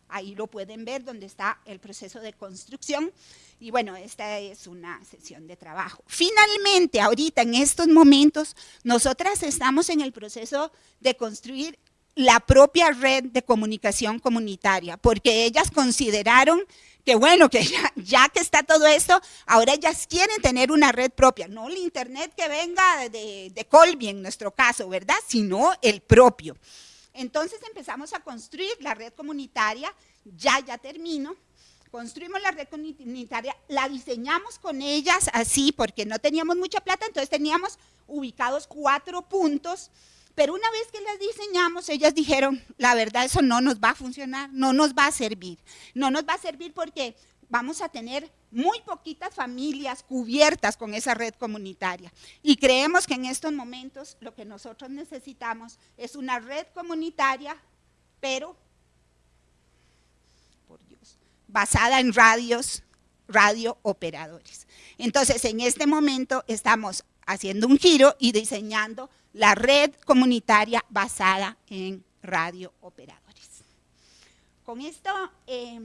Ahí lo pueden ver donde está el proceso de construcción. Y bueno, esta es una sesión de trabajo. Finalmente, ahorita en estos momentos, nosotras estamos en el proceso de construir la propia red de comunicación comunitaria, porque ellas consideraron que bueno, que [laughs] ya, que está todo esto, ahora ellas quieren tener una red propia, no el internet que venga de, de Colby en nuestro caso, ¿verdad? Sino el propio. Entonces empezamos a construir la red comunitaria, ya, ya termino, construimos la red comunitaria, la diseñamos con ellas así porque no teníamos mucha plata, entonces teníamos ubicados cuatro puntos, pero una vez que las diseñamos, ellas dijeron, la verdad eso no nos va a funcionar, no nos va a servir, no nos va a servir porque vamos a tener muy poquitas familias cubiertas con esa red comunitaria. Y creemos que en estos momentos lo que nosotros necesitamos es una red comunitaria, pero, por Dios, basada en radios, radio operadores. Entonces, en este momento estamos haciendo un giro y diseñando la red comunitaria basada en radio operadores. Con esto... Eh,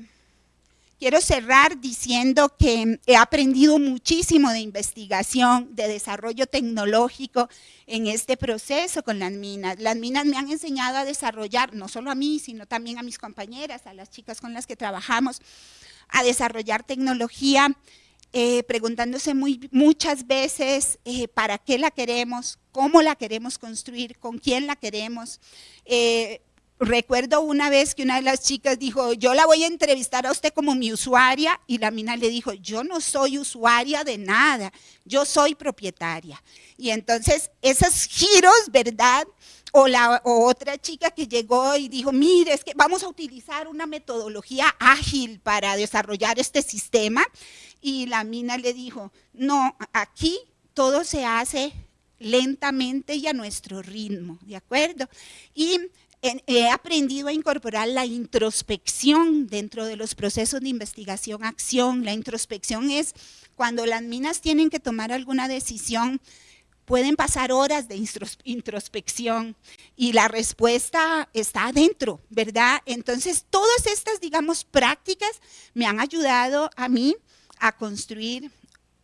Quiero cerrar diciendo que he aprendido muchísimo de investigación, de desarrollo tecnológico en este proceso con las minas. Las minas me han enseñado a desarrollar, no solo a mí, sino también a mis compañeras, a las chicas con las que trabajamos, a desarrollar tecnología, eh, preguntándose muy, muchas veces eh, para qué la queremos, cómo la queremos construir, con quién la queremos. Eh, Recuerdo una vez que una de las chicas dijo, yo la voy a entrevistar a usted como mi usuaria, y la mina le dijo, yo no soy usuaria de nada, yo soy propietaria. Y entonces esos giros, ¿verdad? O, la, otra chica que llegó y dijo, mire, es que vamos a utilizar una metodología ágil para desarrollar este sistema. Y la mina le dijo, no, aquí todo se hace lentamente y a nuestro ritmo, ¿de acuerdo? Y he aprendido a incorporar la introspección dentro de los procesos de investigación-acción. La introspección es cuando las minas tienen que tomar alguna decisión, pueden pasar horas de introspección y la respuesta está adentro, ¿verdad? Entonces, todas estas, digamos, prácticas me han ayudado a mí a construir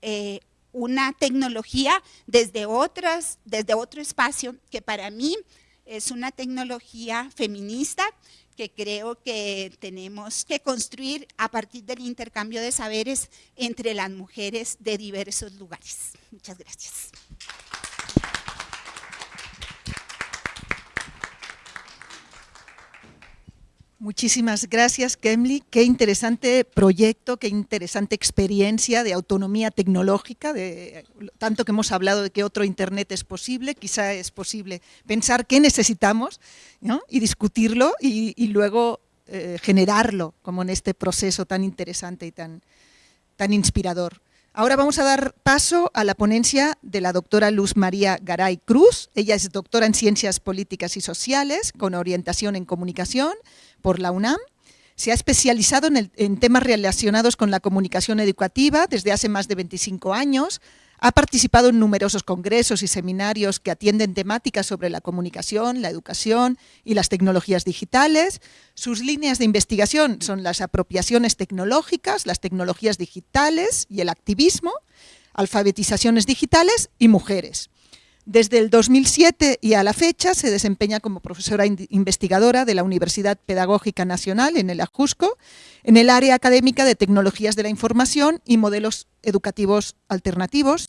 eh, una tecnología desde, otras, desde otro espacio que para mí es una tecnología feminista que creo que tenemos que construir a partir del intercambio de saberes entre las mujeres de diversos lugares. Muchas gracias. Muchísimas gracias, Kemli. Qué interesante proyecto, qué interesante experiencia de autonomía tecnológica, de tanto que hemos hablado de que otro Internet es posible, quizá es posible pensar qué necesitamos y discutirlo y, luego eh, generarlo, como en este proceso tan interesante y tan, tan inspirador. Ahora vamos a dar paso a la ponencia de la doctora Luz María Garay Cruz. Ella es doctora en Ciencias Políticas y Sociales, con orientación en Comunicación por la UNAM. Se ha especializado en, en temas relacionados con la comunicación educativa desde hace más de 25 años, ha participado en numerosos congresos y seminarios que atienden temáticas sobre la comunicación, la educación y las tecnologías digitales. Sus líneas de investigación son las apropiaciones tecnológicas, las tecnologías digitales y el activismo, alfabetizaciones digitales y mujeres. Desde el 2007 y a la fecha se desempeña como profesora investigadora de la Universidad Pedagógica Nacional en el Ajusco, en el área académica de Tecnologías de la Información y Modelos Educativos Alternativos,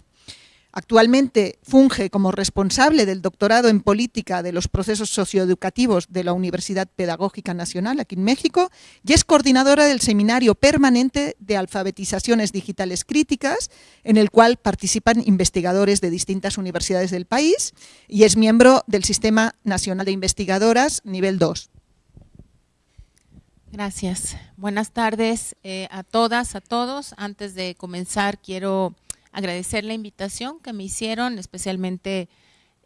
Actualmente funge como responsable del doctorado en política de los procesos socioeducativos de la Universidad Pedagógica Nacional aquí en México y es coordinadora del seminario permanente de alfabetizaciones digitales críticas en el cual participan investigadores de distintas universidades del país y es miembro del Sistema Nacional de Investigadoras nivel 2. Gracias. Buenas tardes eh, a todas, a todos. Antes de comenzar quiero agradecer la invitación que me hicieron, especialmente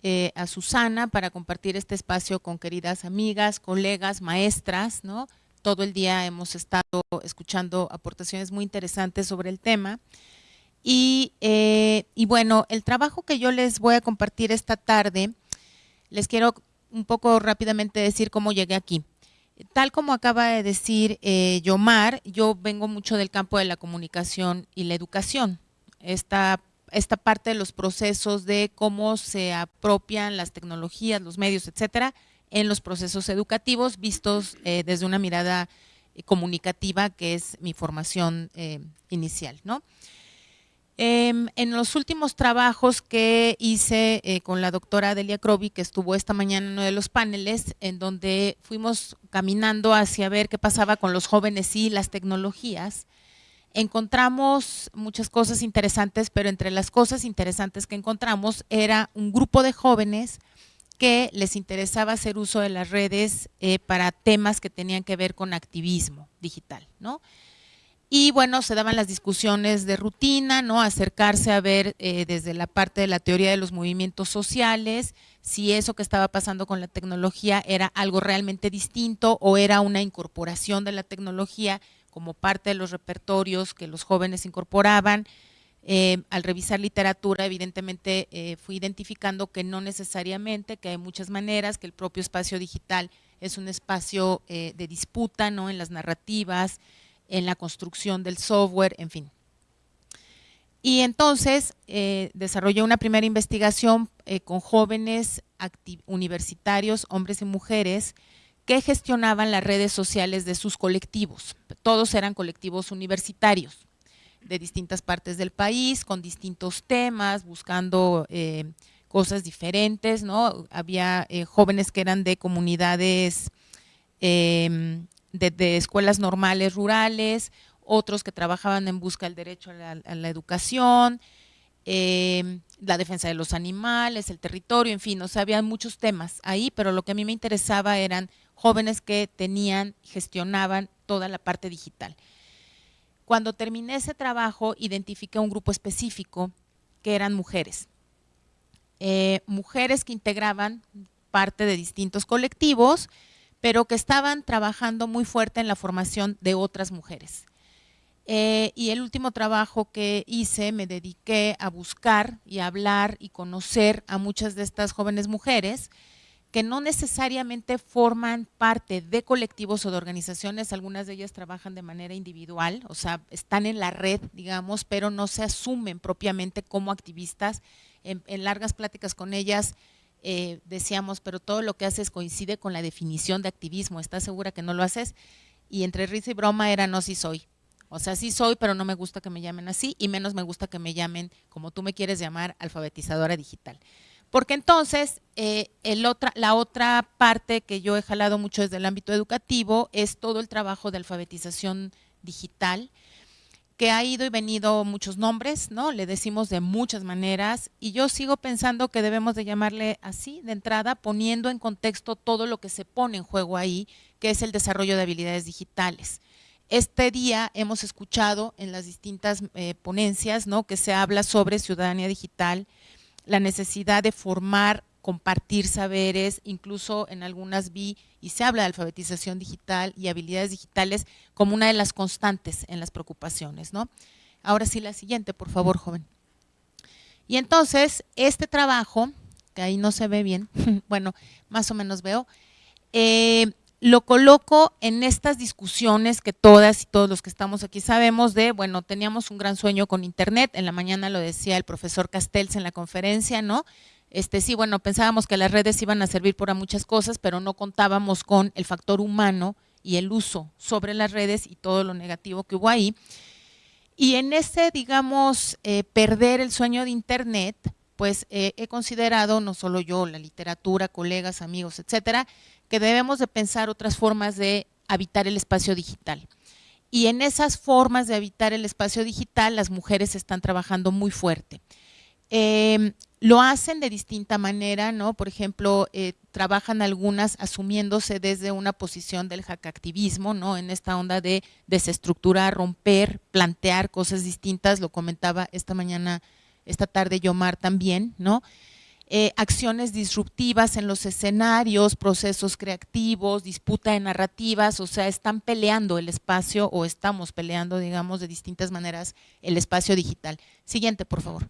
eh, a Susana para compartir este espacio con queridas amigas, colegas, maestras, ¿no? Todo el día hemos estado escuchando aportaciones muy interesantes sobre el tema. Y, eh, y bueno, el trabajo que yo les voy a compartir esta tarde Les quiero un poco rápidamente decir cómo llegué aquí. Tal como acaba de decir eh, Yomar, yo vengo mucho del campo de la comunicación y la educación. Esta, esta parte de los procesos de cómo se apropian las tecnologías, los medios, etcétera, en los procesos educativos vistos eh, desde una mirada eh, comunicativa que es mi formación inicial. ¿no? Em, en los últimos trabajos que hice eh, con la doctora Delia Croby, que estuvo esta mañana en uno de los paneles, en donde fuimos caminando hacia ver qué pasaba con los jóvenes y las tecnologías, encontramos muchas cosas interesantes, pero entre las cosas interesantes que encontramos era un grupo de jóvenes que les interesaba hacer uso de las redes eh, para temas que tenían que ver con activismo digital, ¿no? Y bueno, se daban las discusiones de rutina, ¿no? Acercarse a ver eh, desde la parte de la teoría de los movimientos sociales, si eso que estaba pasando con la tecnología era algo realmente distinto o era una incorporación de la tecnología como parte de los repertorios que los jóvenes incorporaban. Eh, al revisar literatura, evidentemente eh, fui identificando que no necesariamente, que hay muchas maneras, que el propio espacio digital es un espacio de disputa ¿no? en las narrativas, en la construcción del software, en fin. Y entonces eh, desarrollé una primera investigación eh, con jóvenes universitarios, hombres y mujeres, que gestionaban las redes sociales de sus colectivos. Todos eran colectivos universitarios de distintas partes del país, con distintos temas, buscando eh, cosas diferentes, ¿no? Había jóvenes que eran de comunidades em, de, escuelas normales rurales, otros que trabajaban en busca del derecho a la, educación, em, la defensa de los animales, el territorio, en fin, o sea, había muchos temas ahí, pero lo que a mí me interesaba eran jóvenes que tenían, gestionaban toda la parte digital. Cuando terminé ese trabajo, identifiqué un grupo específico que eran mujeres. Eh, mujeres que integraban parte de distintos colectivos, pero que estaban trabajando muy fuerte en la formación de otras mujeres. Eh, y el último trabajo que hice me dediqué a buscar y hablar y conocer a muchas de estas jóvenes mujeres que no necesariamente forman parte de colectivos o de organizaciones, algunas de ellas trabajan de manera individual, o sea, están en la red, digamos, pero no se asumen propiamente como activistas. en largas pláticas con ellas eh, decíamos, pero todo lo que haces coincide con la definición de activismo, ¿estás segura que no lo haces? Y entre risa y broma era no, sí soy. O sea, sí soy, pero no me gusta que me llamen así y menos me gusta que me llamen como tú me quieres llamar, alfabetizadora digital. Porque entonces, eh, el otra, la otra parte que yo he jalado mucho desde el ámbito educativo es todo el trabajo de alfabetización digital, que ha ido y venido muchos nombres, ¿no? Le decimos de muchas maneras y yo sigo pensando que debemos de llamarle así de entrada, poniendo en contexto todo lo que se pone en juego ahí, que es el desarrollo de habilidades digitales. Este día hemos escuchado en las distintas eh, ponencias, ¿no? Que se habla sobre ciudadanía digital, la necesidad de formar compartir saberes, incluso en algunas vi y se habla de alfabetización digital y habilidades digitales como una de las constantes en las preocupaciones. Ahora sí, la siguiente, por favor, joven. Y entonces, este trabajo, que ahí no se ve bien, [laughs] bueno, más o menos veo, eh, lo coloco en estas discusiones que todas y todos los que estamos aquí sabemos de, bueno, teníamos un gran sueño con Internet, en la mañana lo decía el profesor Castells en la conferencia, ¿no? Este, sí, bueno, pensábamos que las redes iban a servir para muchas cosas, pero no contábamos con el factor humano y el uso sobre las redes y todo lo negativo que hubo ahí. Y en ese, digamos, eh, perder el sueño de Internet, pues eh, he considerado, no solo yo, la literatura, colegas, amigos, etcétera, que debemos de pensar otras formas de habitar el espacio digital. Y en esas formas de habitar el espacio digital, las mujeres están trabajando muy fuerte. Em, lo hacen de distinta manera, ¿no? Por ejemplo, eh, trabajan algunas asumiéndose desde una posición del hackactivismo, ¿no? En esta onda de desestructurar, romper, plantear cosas distintas, lo comentaba esta mañana, esta tarde Yomar también, ¿no? Eh, acciones disruptivas en los escenarios, procesos creativos, disputa de narrativas, o sea, están peleando el espacio o estamos peleando, digamos, de distintas maneras el espacio digital. Siguiente, por favor.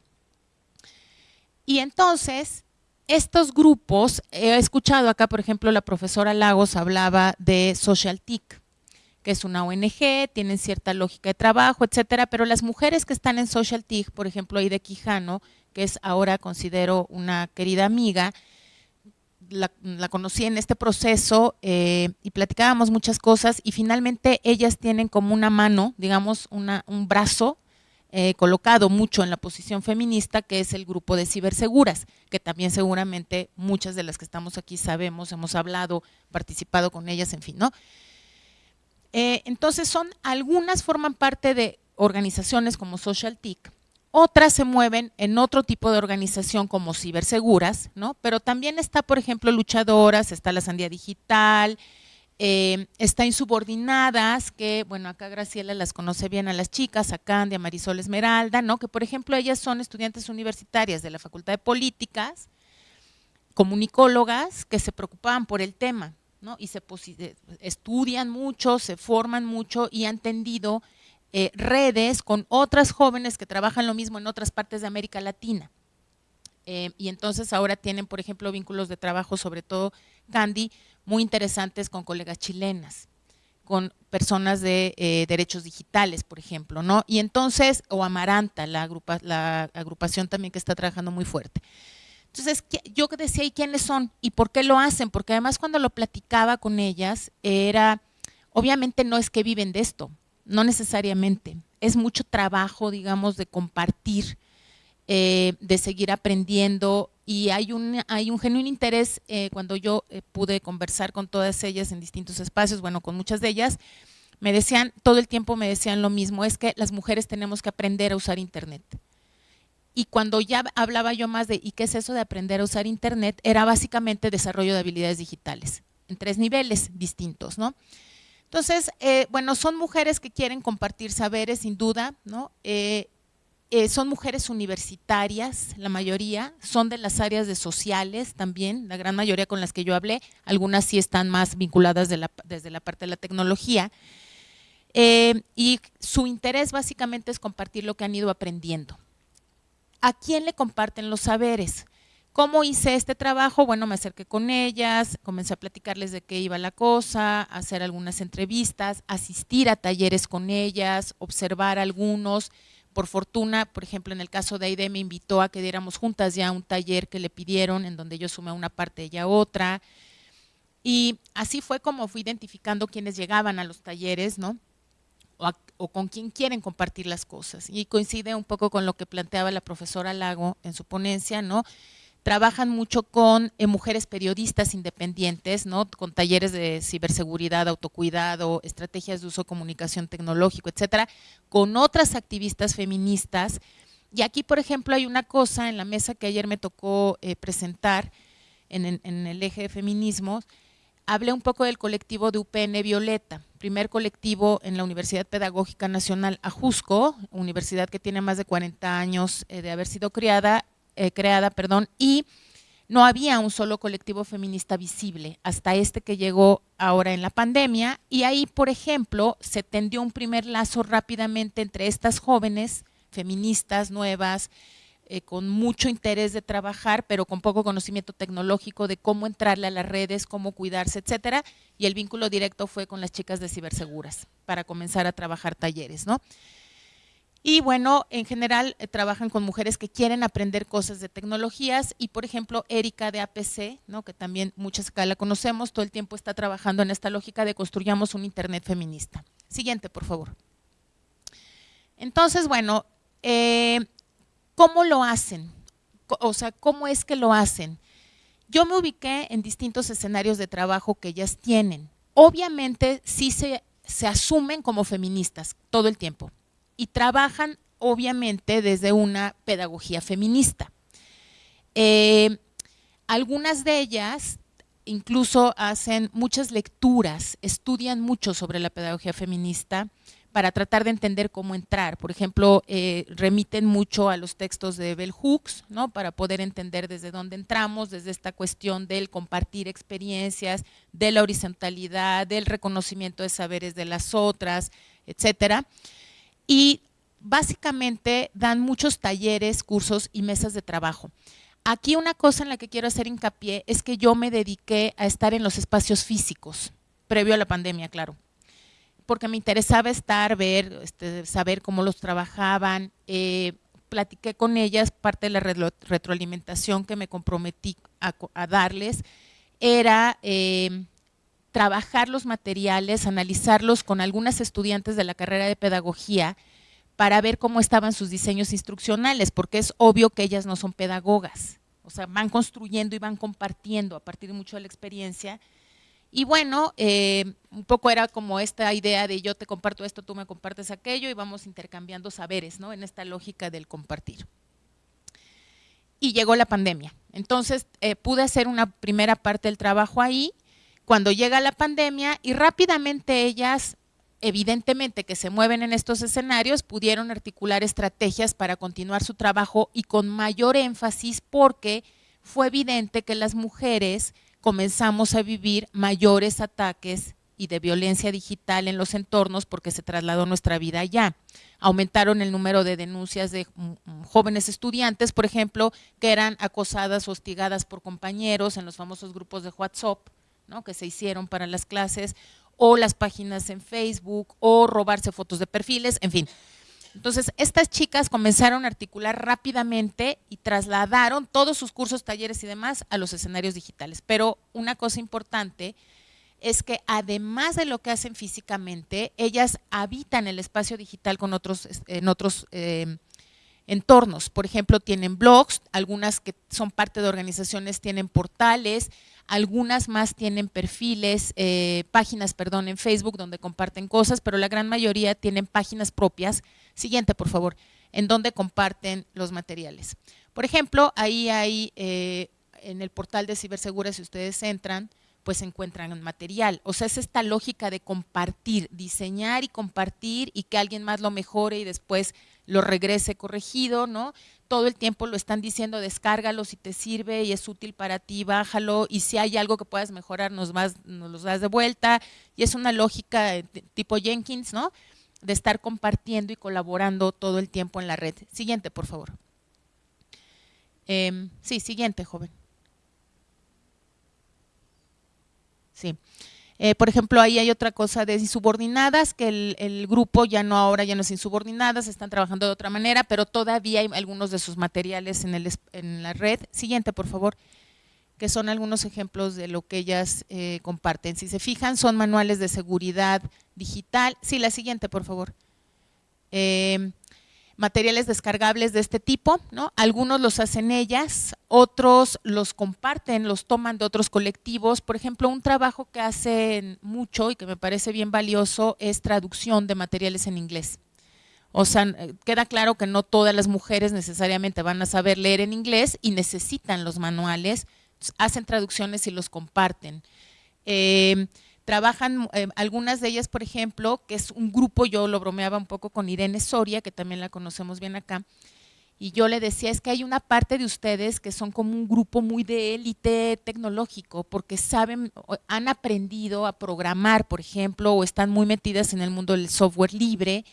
Y entonces, estos grupos, he escuchado acá, por ejemplo, la profesora Lagos hablaba de Social TIC, que es una ONG, tienen cierta lógica de trabajo, etcétera, pero las mujeres que están en Social TIC, por ejemplo, ahí de Quijano, que es ahora considero una querida amiga, la, conocí en este proceso eh, y platicábamos muchas cosas y finalmente ellas tienen como una mano, digamos, una, un brazo eh, colocado mucho en la posición feminista, que es el grupo de ciberseguras, que también seguramente muchas de las que estamos aquí sabemos, hemos hablado, participado con ellas, en fin, ¿no? Eh, entonces son, algunas forman parte de organizaciones como Social TIC, otras se mueven en otro tipo de organización como ciberseguras, ¿no? Pero también está, por ejemplo, luchadoras, está la Sandía Digital, eh, está insubordinadas, que, bueno, acá Graciela las conoce bien a las chicas, a Candia, Marisol Esmeralda, ¿no? Que, por ejemplo, ellas son estudiantes universitarias de la Facultad de Políticas, comunicólogas, que se preocupaban por el tema, ¿no? Y se estudian mucho, se forman mucho y han tendido eh, redes con otras jóvenes que trabajan lo mismo en otras partes de América Latina. Eh, y entonces ahora tienen, por ejemplo, vínculos de trabajo, sobre todo Candy, muy interesantes con colegas chilenas, con personas de eh, derechos digitales, por ejemplo, ¿no? Y entonces, o Amaranta, la agrupación también que está trabajando muy fuerte. Entonces, yo decía, ¿y quiénes son? ¿Y por qué lo hacen? Porque además cuando lo platicaba con ellas, era, obviamente no es que viven de esto, no necesariamente. Es mucho trabajo, digamos, de compartir, eh, de seguir aprendiendo y hay un, hay un genuino interés eh, cuando yo eh, pude conversar con todas ellas en distintos espacios, bueno, con muchas de ellas, me decían, todo el tiempo me decían lo mismo, es que las mujeres tenemos que aprender a usar Internet. Y cuando ya hablaba yo más de, ¿y qué es eso de aprender a usar Internet? Era básicamente desarrollo de habilidades digitales, en tres niveles distintos, ¿no? Entonces, eh, bueno, son mujeres que quieren compartir saberes, sin duda, ¿no? Eh, eh, son mujeres universitarias, la mayoría, son de las áreas de sociales también, la gran mayoría con las que yo hablé, algunas sí están más vinculadas desde la parte de la tecnología, y su interés básicamente es compartir lo que han ido aprendiendo. ¿A quién le comparten los saberes? ¿Cómo hice este trabajo? Bueno, me acerqué con ellas, comencé a platicarles de qué iba la cosa, hacer algunas entrevistas, asistir a talleres con ellas, observar algunos. Por fortuna, por ejemplo, en el caso de Aide me invitó a que diéramos juntas ya un taller que le pidieron, en donde yo sumé una parte, ella otra. Y así fue como fui identificando quienes llegaban a los talleres, ¿no? O, con quién quieren compartir las cosas. Y coincide un poco con lo que planteaba la profesora Lago en su ponencia, ¿no? trabajan mucho con eh, mujeres periodistas independientes, ¿no? con talleres de ciberseguridad, autocuidado, estrategias de uso comunicación tecnológico, etcétera, con otras activistas feministas. Y aquí, por ejemplo, hay una cosa en la mesa que ayer me tocó eh, presentar en, en, el eje de feminismo. Hablé un poco del colectivo de UPN Violeta, primer colectivo en la Universidad Pedagógica Nacional Ajusco, universidad que tiene más de 40 años eh, de haber sido creada eh, creada, perdón, y no había un solo colectivo feminista visible hasta este que llegó ahora en la pandemia. Y ahí, por ejemplo, se tendió un primer lazo rápidamente entre estas jóvenes feministas nuevas, eh, con mucho interés de trabajar, pero con poco conocimiento tecnológico de cómo entrarle a las redes, cómo cuidarse, etcétera, y el vínculo directo fue con las chicas de ciberseguras para comenzar a trabajar talleres, ¿no? Y bueno, en general eh, trabajan con mujeres que quieren aprender cosas de tecnologías y por ejemplo Erika de APC, ¿no? que también muchas acá la conocemos, todo el tiempo está trabajando en esta lógica de construyamos un Internet feminista. Siguiente, por favor. Entonces, bueno, eh, ¿cómo lo hacen? O sea, ¿cómo es que lo hacen? Yo me ubiqué en distintos escenarios de trabajo que ellas tienen. Obviamente sí se, se asumen como feministas todo el tiempo y trabajan obviamente desde una pedagogía feminista. Eh, algunas de ellas incluso hacen muchas lecturas, estudian mucho sobre la pedagogía feminista para tratar de entender cómo entrar. Por ejemplo, eh, remiten mucho a los textos de Bell Hooks, ¿no? para poder entender desde dónde entramos, desde esta cuestión del compartir experiencias, de la horizontalidad, del reconocimiento de saberes de las otras, etcétera y básicamente dan muchos talleres, cursos y mesas de trabajo. Aquí una cosa en la que quiero hacer hincapié es que yo me dediqué a estar en los espacios físicos, previo a la pandemia, claro, porque me interesaba estar, ver, este, saber cómo los trabajaban, eh, platiqué con ellas, parte de la retroalimentación que me comprometí a, darles era eh, trabajar los materiales, analizarlos con algunas estudiantes de la carrera de pedagogía para ver cómo estaban sus diseños instruccionales, porque es obvio que ellas no son pedagogas, o sea, van construyendo y van compartiendo a partir mucho de la experiencia y bueno, eh, un poco era como esta idea de yo te comparto esto, tú me compartes aquello y vamos intercambiando saberes, ¿no? En esta lógica del compartir. Y llegó la pandemia. Entonces eh, pude hacer una primera parte del trabajo ahí. Cuando llega la pandemia y rápidamente ellas, evidentemente que se mueven en estos escenarios, pudieron articular estrategias para continuar su trabajo y con mayor énfasis porque fue evidente que las mujeres comenzamos a vivir mayores ataques y de violencia digital en los entornos porque se trasladó nuestra vida allá. Aumentaron el número de denuncias de mm, mm, jóvenes estudiantes, por ejemplo, que eran acosadas o hostigadas por compañeros en los famosos grupos de WhatsApp, ¿no? que se hicieron para las clases, o las páginas en Facebook, o robarse fotos de perfiles, en fin. Entonces, estas chicas comenzaron a articular rápidamente y trasladaron todos sus cursos, talleres y demás a los escenarios digitales. Pero una cosa importante es que además de lo que hacen físicamente, ellas habitan el espacio digital con otros, en otros eh, entornos. Por ejemplo, tienen blogs, algunas que son parte de organizaciones tienen portales, algunas más tienen perfiles, eh, páginas, perdón, en Facebook donde comparten cosas, pero la gran mayoría tienen páginas propias. Siguiente, por favor, en donde comparten los materiales. Por ejemplo, ahí hay, eh, en el portal de Cibersegura, si ustedes entran, pues encuentran material. O sea, es esta lógica de compartir, diseñar y compartir y que alguien más lo mejore y después lo regrese corregido, ¿no? todo el tiempo lo están diciendo, descárgalo si te sirve y es útil para ti, bájalo y si hay algo que puedas mejorar nos, vas, nos los das de vuelta y es una lógica eh, tipo Jenkins, ¿no? De estar compartiendo y colaborando todo el tiempo en la red. Siguiente, por favor. Em, sí, siguiente, joven. Sí. Eh, por ejemplo, ahí hay otra cosa de insubordinadas, que el, grupo ya no ahora ya no es insubordinadas, están trabajando de otra manera, pero todavía hay algunos de sus materiales en, el, en la red. Siguiente, por favor, que son algunos ejemplos de lo que ellas eh, comparten. Si se fijan, son manuales de seguridad digital. Sí, la siguiente, por favor. Eh, materiales descargables de este tipo, ¿no? Algunos los hacen ellas, otros los comparten, los toman de otros colectivos. Por ejemplo, un trabajo que hacen mucho y que me parece bien valioso es traducción de materiales en inglés. O sea, eh, queda claro que no todas las mujeres necesariamente van a saber leer en inglés y necesitan los manuales, hacen traducciones y los comparten. Eh, Trabajan eh, algunas de ellas, por ejemplo, que es un grupo, yo lo bromeaba un poco con Irene Soria, que también la conocemos bien acá, y yo le decía, es que hay una parte de ustedes que son como un grupo muy de élite tecnológico, porque saben, han aprendido a programar, por ejemplo, o están muy metidas en el mundo del software libre,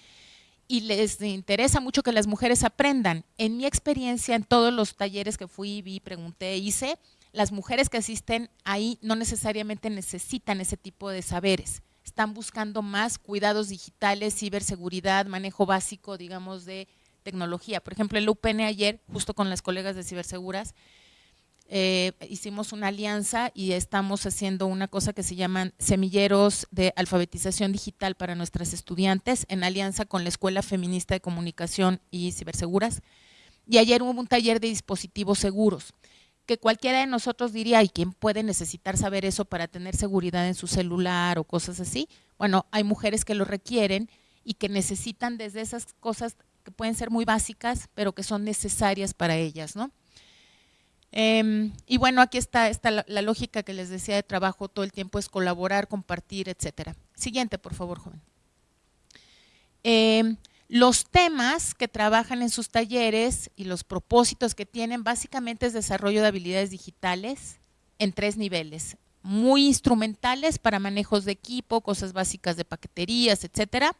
y les interesa mucho que las mujeres aprendan. En mi experiencia, en todos los talleres que fui, vi, pregunté, hice, las mujeres que asisten ahí no necesariamente necesitan ese tipo de saberes. Están buscando más cuidados digitales, ciberseguridad, manejo básico, digamos, de tecnología. Por ejemplo, el UPN ayer, justo con las colegas de Ciberseguras, eh, hicimos una alianza y estamos haciendo una cosa que se llaman semilleros de alfabetización digital para nuestras estudiantes en alianza con la Escuela Feminista de Comunicación y Ciberseguras. Y ayer hubo un taller de dispositivos seguros que cualquiera de nosotros diría, ¿y quién puede necesitar saber eso para tener seguridad en su celular o cosas así? Bueno, hay mujeres que lo requieren y que necesitan desde esas cosas que pueden ser muy básicas, pero que son necesarias para ellas, ¿no? Em, y bueno, aquí está, la, lógica que les decía de trabajo todo el tiempo, es colaborar, compartir, etcétera. Siguiente, por favor, joven. Eh, los temas que trabajan en sus talleres y los propósitos que tienen básicamente es desarrollo de habilidades digitales en tres niveles. Muy instrumentales para manejos de equipo, cosas básicas de paqueterías, etcétera.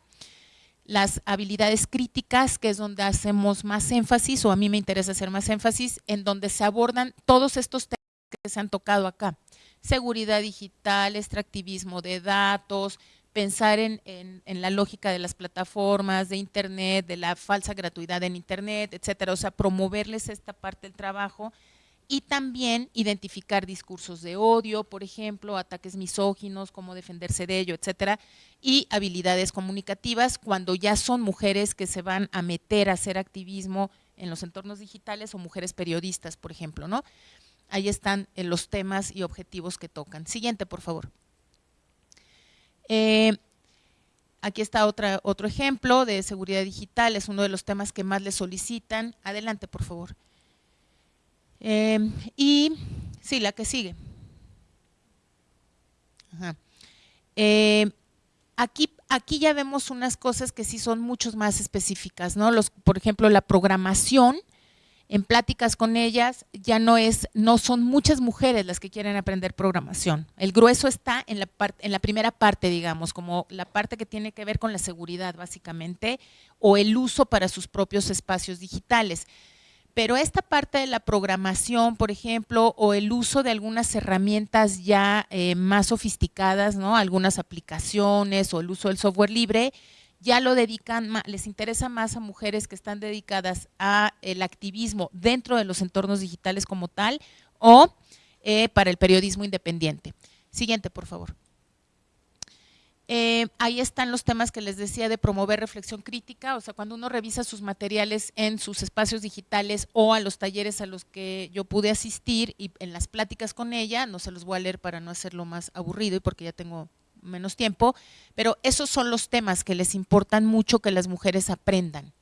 las habilidades críticas, que es donde hacemos más énfasis, o a mí me interesa hacer más énfasis, en donde se abordan todos estos temas que se han tocado acá. Seguridad digital, extractivismo de datos, pensar en, la lógica de las plataformas, de Internet, de la falsa gratuidad en Internet, etcétera. O sea, promoverles esta parte del trabajo y también identificar discursos de odio, por ejemplo, ataques misóginos, cómo defenderse de ello, etcétera, y habilidades comunicativas cuando ya son mujeres que se van a meter a hacer activismo en los entornos digitales o mujeres periodistas, por ejemplo, ¿no? Ahí están eh, los temas y objetivos que tocan. Siguiente, por favor. Eh, aquí está otra, otro ejemplo de seguridad digital, es uno de los temas que más le solicitan. Adelante, por favor. Em, y sí, la que sigue. Em, aquí, aquí ya vemos unas cosas que sí son muchos más específicas, ¿no? Por ejemplo, la programación, en pláticas con ellas, ya no es, no son muchas mujeres las que quieren aprender programación. El grueso está en la, en la primera parte, digamos, como la parte que tiene que ver con la seguridad, básicamente, o el uso para sus propios espacios digitales pero esta parte de la programación, por ejemplo, o el uso de algunas herramientas ya eh, más sofisticadas, ¿no? algunas aplicaciones o el uso del software libre, ya lo dedican, les interesa más a mujeres que están dedicadas a el activismo dentro de los entornos digitales como tal o eh, para el periodismo independiente. Siguiente, por favor. Eh, ahí están los temas que les decía de promover reflexión crítica, o sea, cuando uno revisa sus materiales en sus espacios digitales o a los talleres a los que yo pude asistir y en las pláticas con ella, no se los voy a leer para no hacerlo más aburrido y porque ya tengo menos tiempo, pero esos son los temas que les importan mucho que las mujeres aprendan.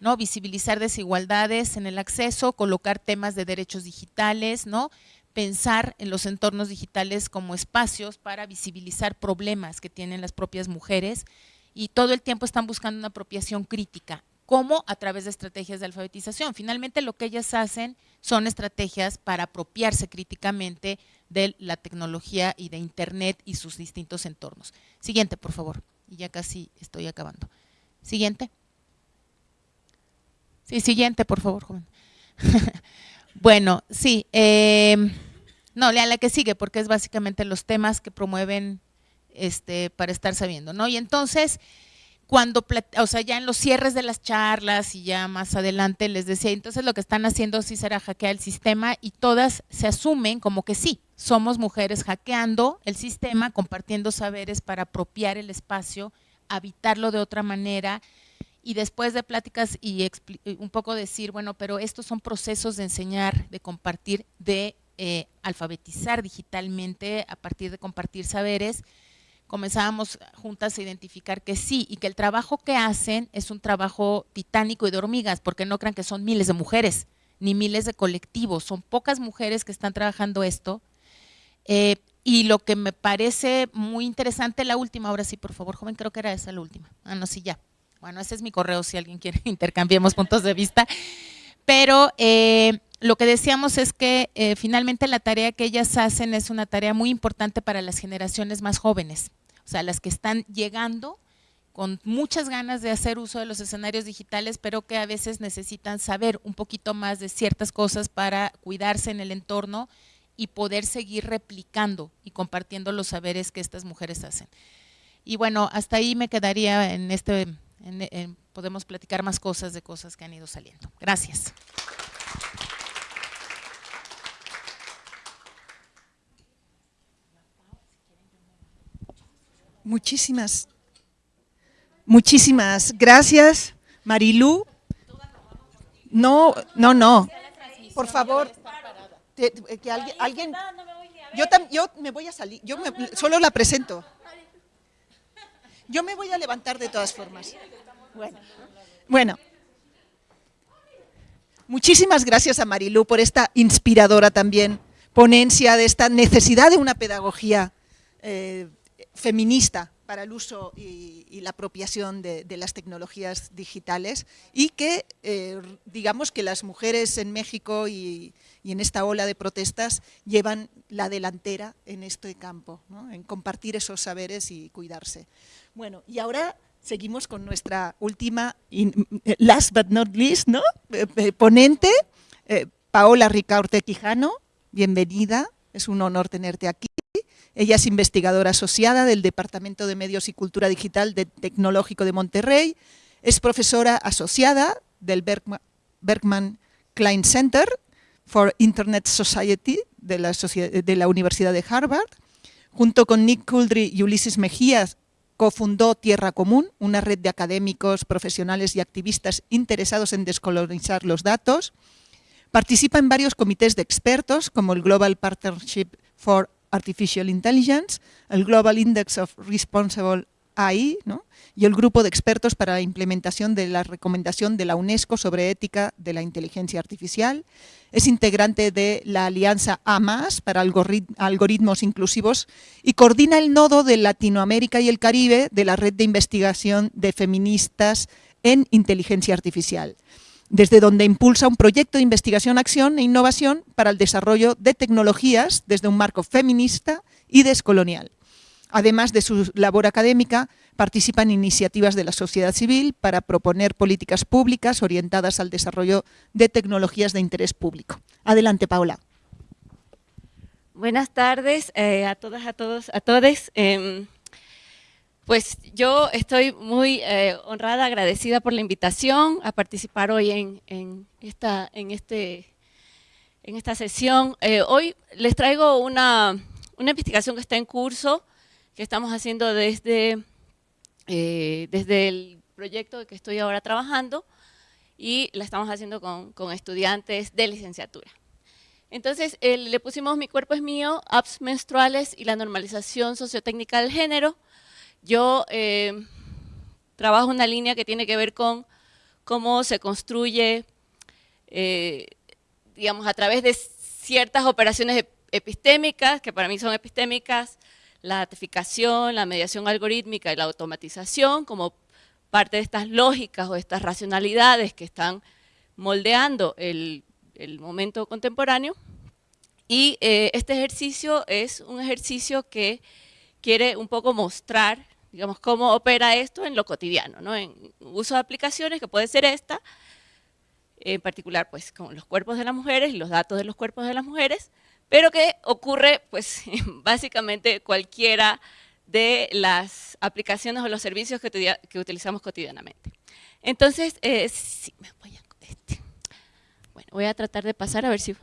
¿no? Visibilizar desigualdades en el acceso, colocar temas de derechos digitales, ¿no? pensar en los entornos digitales como espacios para visibilizar problemas que tienen las propias mujeres y todo el tiempo están buscando una apropiación crítica, como a través de estrategias de alfabetización. Finalmente lo que ellas hacen son estrategias para apropiarse críticamente de la tecnología y de Internet y sus distintos entornos. Siguiente, por favor. Y ya casi estoy acabando. Siguiente. Sí, siguiente, por favor, joven. [laughs] bueno, sí. Eh, no, lea la que sigue porque es básicamente los temas que promueven este, para estar sabiendo, ¿no? Y entonces, cuando, o sea, ya en los cierres de las charlas y ya más adelante les decía, entonces lo que están haciendo sí será hackear el sistema y todas se asumen como que sí, somos mujeres hackeando el sistema, compartiendo saberes para apropiar el espacio, habitarlo de otra manera y después de pláticas y un poco decir, bueno, pero estos son procesos de enseñar, de compartir, de eh, alfabetizar digitalmente a partir de compartir saberes, comenzábamos juntas a identificar que sí y que el trabajo que hacen es un trabajo titánico y de hormigas, porque no crean que son miles de mujeres ni miles de colectivos, son pocas mujeres que están trabajando esto. Eh, y lo que me parece muy interesante, la última, ahora sí, por favor, joven, creo que era esa la última. Ah, no, sí, ya. Bueno, ese es mi correo, si alguien quiere [laughs] intercambiemos puntos de vista. Pero eh, lo que decíamos es que eh, finalmente la tarea que ellas hacen es una tarea muy importante para las generaciones más jóvenes, o sea, las que están llegando con muchas ganas de hacer uso de los escenarios digitales, pero que a veces necesitan saber un poquito más de ciertas cosas para cuidarse en el entorno y poder seguir replicando y compartiendo los saberes que estas mujeres hacen. Y bueno, hasta ahí me quedaría en este, podemos platicar más cosas de cosas que han ido saliendo. Gracias. Muchísimas, muchísimas gracias, Marilú. No, no, no. Por favor, que alguien, yo, yo me voy a salir, yo solo la presento. Yo me voy a levantar de todas formas. Bueno, bueno. Muchísimas gracias a Marilú por esta inspiradora también ponencia de esta necesidad de una pedagogía eh, feminista para el uso y, la apropiación de, las tecnologías digitales y que eh, digamos que las mujeres en México y, en esta ola de protestas llevan la delantera en este campo, en compartir esos saberes y cuidarse. Bueno, y ahora seguimos con nuestra última, last but not least, ¿no? Eh, eh, ponente, eh, Paola Ricaurte Quijano, bienvenida, es un honor tenerte aquí. Ella es investigadora asociada del Departamento de Medios y Cultura Digital del Tecnológico de Monterrey, es profesora asociada del Bergman, Klein Center for Internet Society de la, Universidad de Harvard, junto con Nick Kuldry y Ulises Mejías, cofundó Tierra Común, una red de académicos, profesionales y activistas interesados en descolonizar los datos. Participa en varios comités de expertos, como el Global Partnership for Artificial Intelligence, el Global Index of Responsible AI y el grupo de expertos para la implementación de la recomendación de la UNESCO sobre ética de la inteligencia artificial. Es integrante de la Alianza AMAS para algoritmos inclusivos y coordina el nodo de Latinoamérica y el Caribe de la red de investigación de feministas en inteligencia artificial desde donde impulsa un proyecto de investigación, acción e innovación para el desarrollo de tecnologías desde un marco feminista y descolonial. Además de su labor académica, participa en iniciativas de la sociedad civil para proponer políticas públicas orientadas al desarrollo de tecnologías de interés público. Adelante, Paula. Buenas tardes eh, a todas, a todos, a todes. Em, pues yo estoy muy eh, honrada, agradecida por la invitación a participar hoy en, esta, en, este, en esta sesión. Eh, hoy les traigo una, una investigación que está en curso, que estamos haciendo desde, eh, desde el proyecto que estoy ahora trabajando y la estamos haciendo con, con estudiantes de licenciatura. Entonces, le pusimos Mi cuerpo es mío, apps menstruales y la normalización sociotécnica del género. Yo eh, trabajo una línea que tiene que ver con cómo se construye, eh, digamos, a través de ciertas operaciones epistémicas, que para mí son epistémicas, la datificación, la mediación algorítmica y la automatización como parte de estas lógicas o estas racionalidades que están moldeando el, momento contemporáneo. Y eh, este ejercicio es un ejercicio que quiere un poco mostrar, digamos, cómo opera esto en lo cotidiano, ¿no? en uso de aplicaciones, que puede ser esta, en particular pues con los cuerpos de las mujeres y los datos de los cuerpos de las mujeres, pero que ocurre pues [laughs] básicamente cualquiera de las aplicaciones o los servicios que, utilizamos cotidianamente. Entonces, eh, sí, me voy a, este. bueno, voy a tratar de pasar a ver si...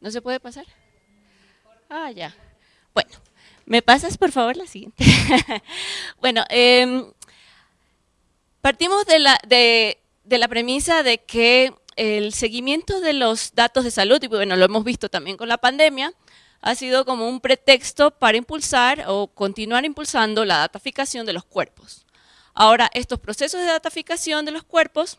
¿No se puede pasar? Ah, ya. Bueno, ¿me pasas por favor la siguiente? [laughs] bueno, em, partimos de la, de la premisa de que el seguimiento de los datos de salud, y bueno, lo hemos visto también con la pandemia, ha sido como un pretexto para impulsar o continuar impulsando la dataficación de los cuerpos. Ahora, estos procesos de dataficación de los cuerpos,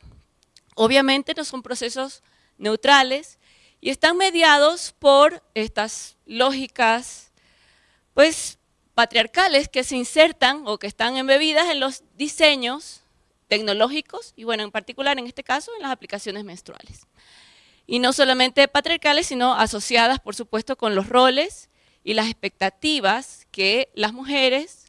obviamente no son procesos neutrales y están mediados por estas lógicas, pues, patriarcales que se insertan o que están embebidas en los diseños tecnológicos y bueno, en particular en este caso en las aplicaciones menstruales. Y no solamente patriarcales, sino asociadas por supuesto con los roles y las expectativas que las mujeres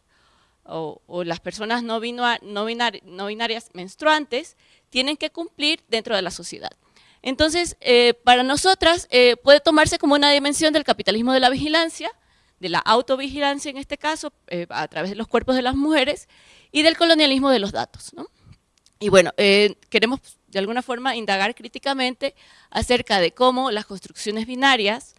o, las personas no, no, binarias menstruantes tienen que cumplir dentro de la sociedad. Entonces, eh, para nosotras eh, puede tomarse como una dimensión del capitalismo de la vigilancia, de la autovigilancia en este caso, eh, a través de los cuerpos de las mujeres, y del colonialismo de los datos. ¿no? Y bueno, eh, queremos de alguna forma indagar críticamente acerca de cómo las construcciones binarias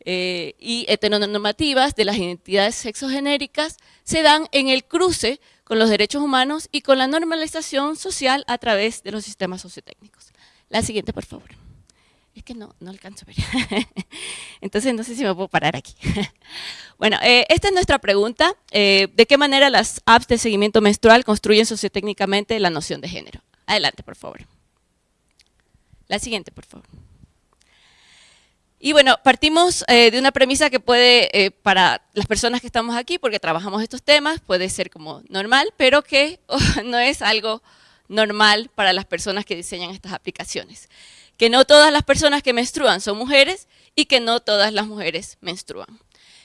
eh, y heteronormativas de las identidades sexogenéricas se dan en el cruce con los derechos humanos y con la normalización social a través de los sistemas sociotécnicos. La siguiente, por favor. Es que no, no alcanzo a ver. [laughs] Entonces no sé si me puedo parar aquí. [laughs] bueno, eh, esta es nuestra pregunta. Eh, ¿De qué manera las apps de seguimiento menstrual construyen sociotécnicamente la noción de género? Adelante, por favor. La siguiente, por favor. Y bueno, partimos eh, de una premisa que puede, para las personas que estamos aquí, porque trabajamos estos temas, puede ser como normal, pero que [laughs] no es algo normal para las personas que diseñan estas aplicaciones que no todas las personas que menstruan son mujeres y que no todas las mujeres menstruan.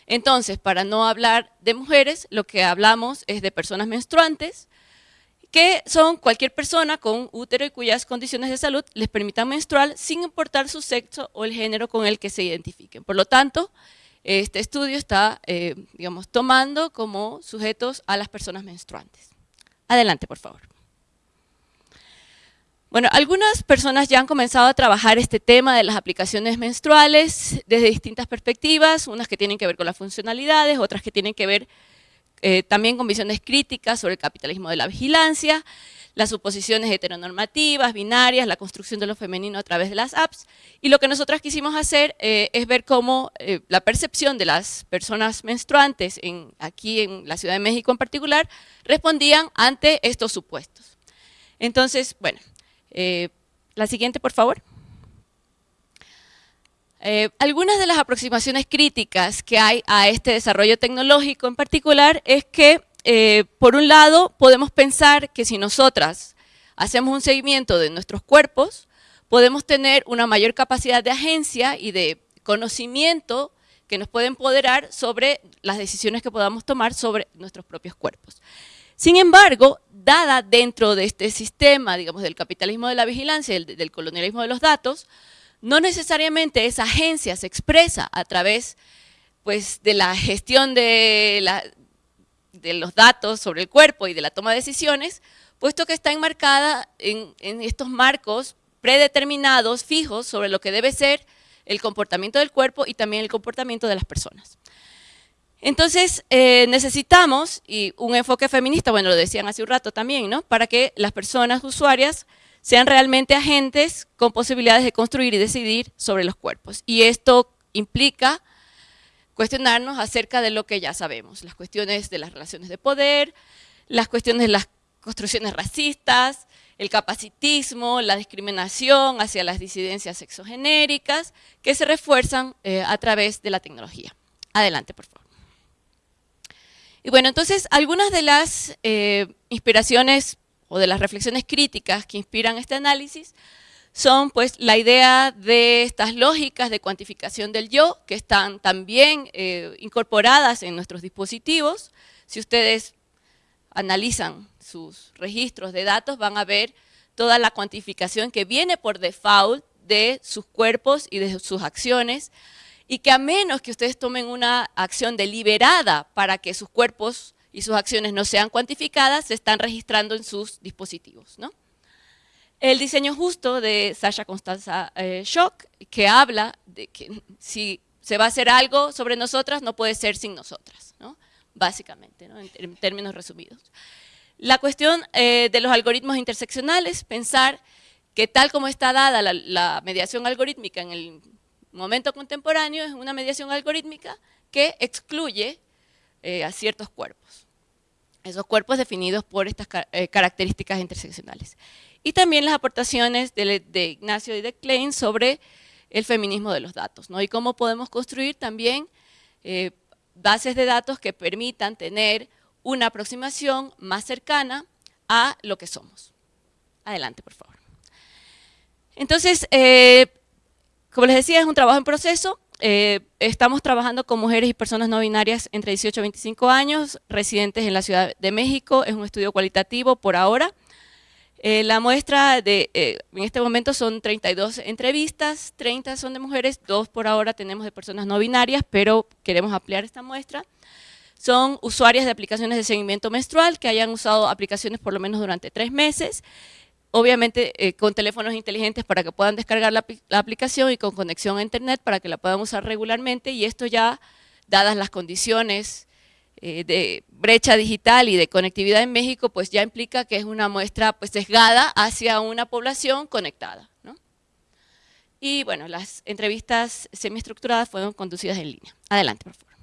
Entonces, para no hablar de mujeres, lo que hablamos es de personas menstruantes que son cualquier persona con útero y cuyas condiciones de salud les permitan menstruar sin importar su sexo o el género con el que se identifiquen. Por lo tanto, este estudio está, eh, digamos, tomando como sujetos a las personas menstruantes. Adelante, por favor. Bueno, algunas personas ya han comenzado a trabajar este tema de las aplicaciones menstruales desde distintas perspectivas, unas que tienen que ver con las funcionalidades, otras que tienen que ver eh, también con visiones críticas sobre el capitalismo de la vigilancia, las suposiciones heteronormativas, binarias, la construcción de lo femenino a través de las apps. Y lo que nosotras quisimos hacer eh, es ver cómo eh, la percepción de las personas menstruantes, en, aquí en la Ciudad de México en particular, respondían ante estos supuestos. Entonces, bueno, la siguiente, por favor. Eh, algunas de las aproximaciones críticas que hay a este desarrollo tecnológico en particular es que, eh, por un lado, podemos pensar que si nosotras hacemos un seguimiento de nuestros cuerpos, podemos tener una mayor capacidad de agencia y de conocimiento que nos puede empoderar sobre las decisiones que podamos tomar sobre nuestros propios cuerpos. Sin embargo, dada dentro de este sistema, digamos, del capitalismo de la vigilancia, del colonialismo de los datos, no necesariamente esa agencia se expresa a través pues, de la gestión de, los datos sobre el cuerpo y de la toma de decisiones, puesto que está enmarcada en, estos marcos predeterminados, fijos, sobre lo que debe ser el comportamiento del cuerpo y también el comportamiento de las personas. Entonces, eh, necesitamos y un enfoque feminista, bueno, lo decían hace un rato también, ¿no? Para que las personas usuarias sean realmente agentes con posibilidades de construir y decidir sobre los cuerpos. Y esto implica cuestionarnos acerca de lo que ya sabemos, las cuestiones de las relaciones de poder, las cuestiones de las construcciones racistas, el capacitismo, la discriminación hacia las disidencias sexogenéricas, que se refuerzan eh, a través de la tecnología. Adelante, por favor. Y bueno, entonces, algunas de las eh, inspiraciones o de las reflexiones críticas que inspiran este análisis son pues la idea de estas lógicas de cuantificación del yo que están también eh, incorporadas en nuestros dispositivos. Si ustedes analizan sus registros de datos van a ver toda la cuantificación que viene por default de sus cuerpos y de sus acciones y que a menos que ustedes tomen una acción deliberada para que sus cuerpos y sus acciones no sean cuantificadas, se están registrando en sus dispositivos. ¿no? El diseño justo de Sasha Constanza eh, Schock, que habla de que si se va a hacer algo sobre nosotras, no puede ser sin nosotras, ¿no? básicamente, ¿no? en, términos resumidos. La cuestión eh, de los algoritmos interseccionales, pensar que tal como está dada la mediación algorítmica en el momento contemporáneo, es una mediación algorítmica que excluye eh, a ciertos cuerpos. Esos cuerpos definidos por estas eh, características interseccionales. Y también las aportaciones de, Ignacio y de Klein sobre el feminismo de los datos, ¿no? y cómo podemos construir también eh, bases de datos que permitan tener una aproximación más cercana a lo que somos. Adelante, por favor. Entonces, como les decía, es un trabajo en proceso, eh, estamos trabajando con mujeres y personas no binarias entre 18 y 25 años, residentes en la Ciudad de México, es un estudio cualitativo por ahora. Eh, la muestra de, eh, en este momento son 32 entrevistas, 30 son de mujeres, dos por ahora tenemos de personas no binarias, pero queremos ampliar esta muestra. Son usuarias de aplicaciones de seguimiento menstrual que hayan usado aplicaciones por lo menos durante tres meses obviamente eh, con teléfonos inteligentes para que puedan descargar la, aplicación y con conexión a internet para que la puedan usar regularmente y esto ya, dadas las condiciones eh, de brecha digital y de conectividad en México, pues ya implica que es una muestra pues sesgada hacia una población conectada. Y bueno, las entrevistas semiestructuradas fueron conducidas en línea. Adelante, por favor.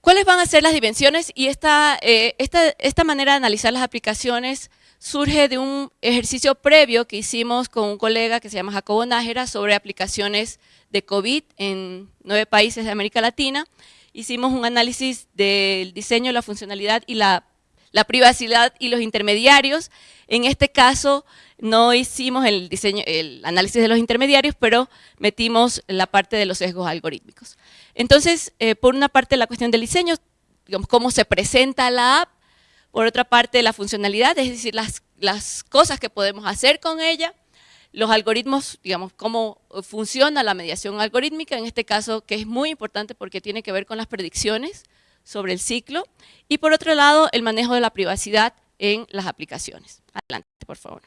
¿Cuáles van a ser las dimensiones? Y esta, eh, esta, esta manera de analizar las aplicaciones surge de un ejercicio previo que hicimos con un colega que se llama Jacobo Nájera sobre aplicaciones de COVID en nueve países de América Latina. Hicimos un análisis del diseño, la funcionalidad y la, privacidad y los intermediarios. En este caso no hicimos el, diseño, el análisis de los intermediarios, pero metimos la parte de los sesgos algorítmicos. Entonces, eh, por una parte la cuestión del diseño, digamos, cómo se presenta la app, Por otra parte, la funcionalidad, es decir, las, cosas que podemos hacer con ella, los algoritmos, digamos, cómo funciona la mediación algorítmica, en este caso, que es muy importante porque tiene que ver con las predicciones sobre el ciclo, y por otro lado, el manejo de la privacidad en las aplicaciones. Adelante, por favor.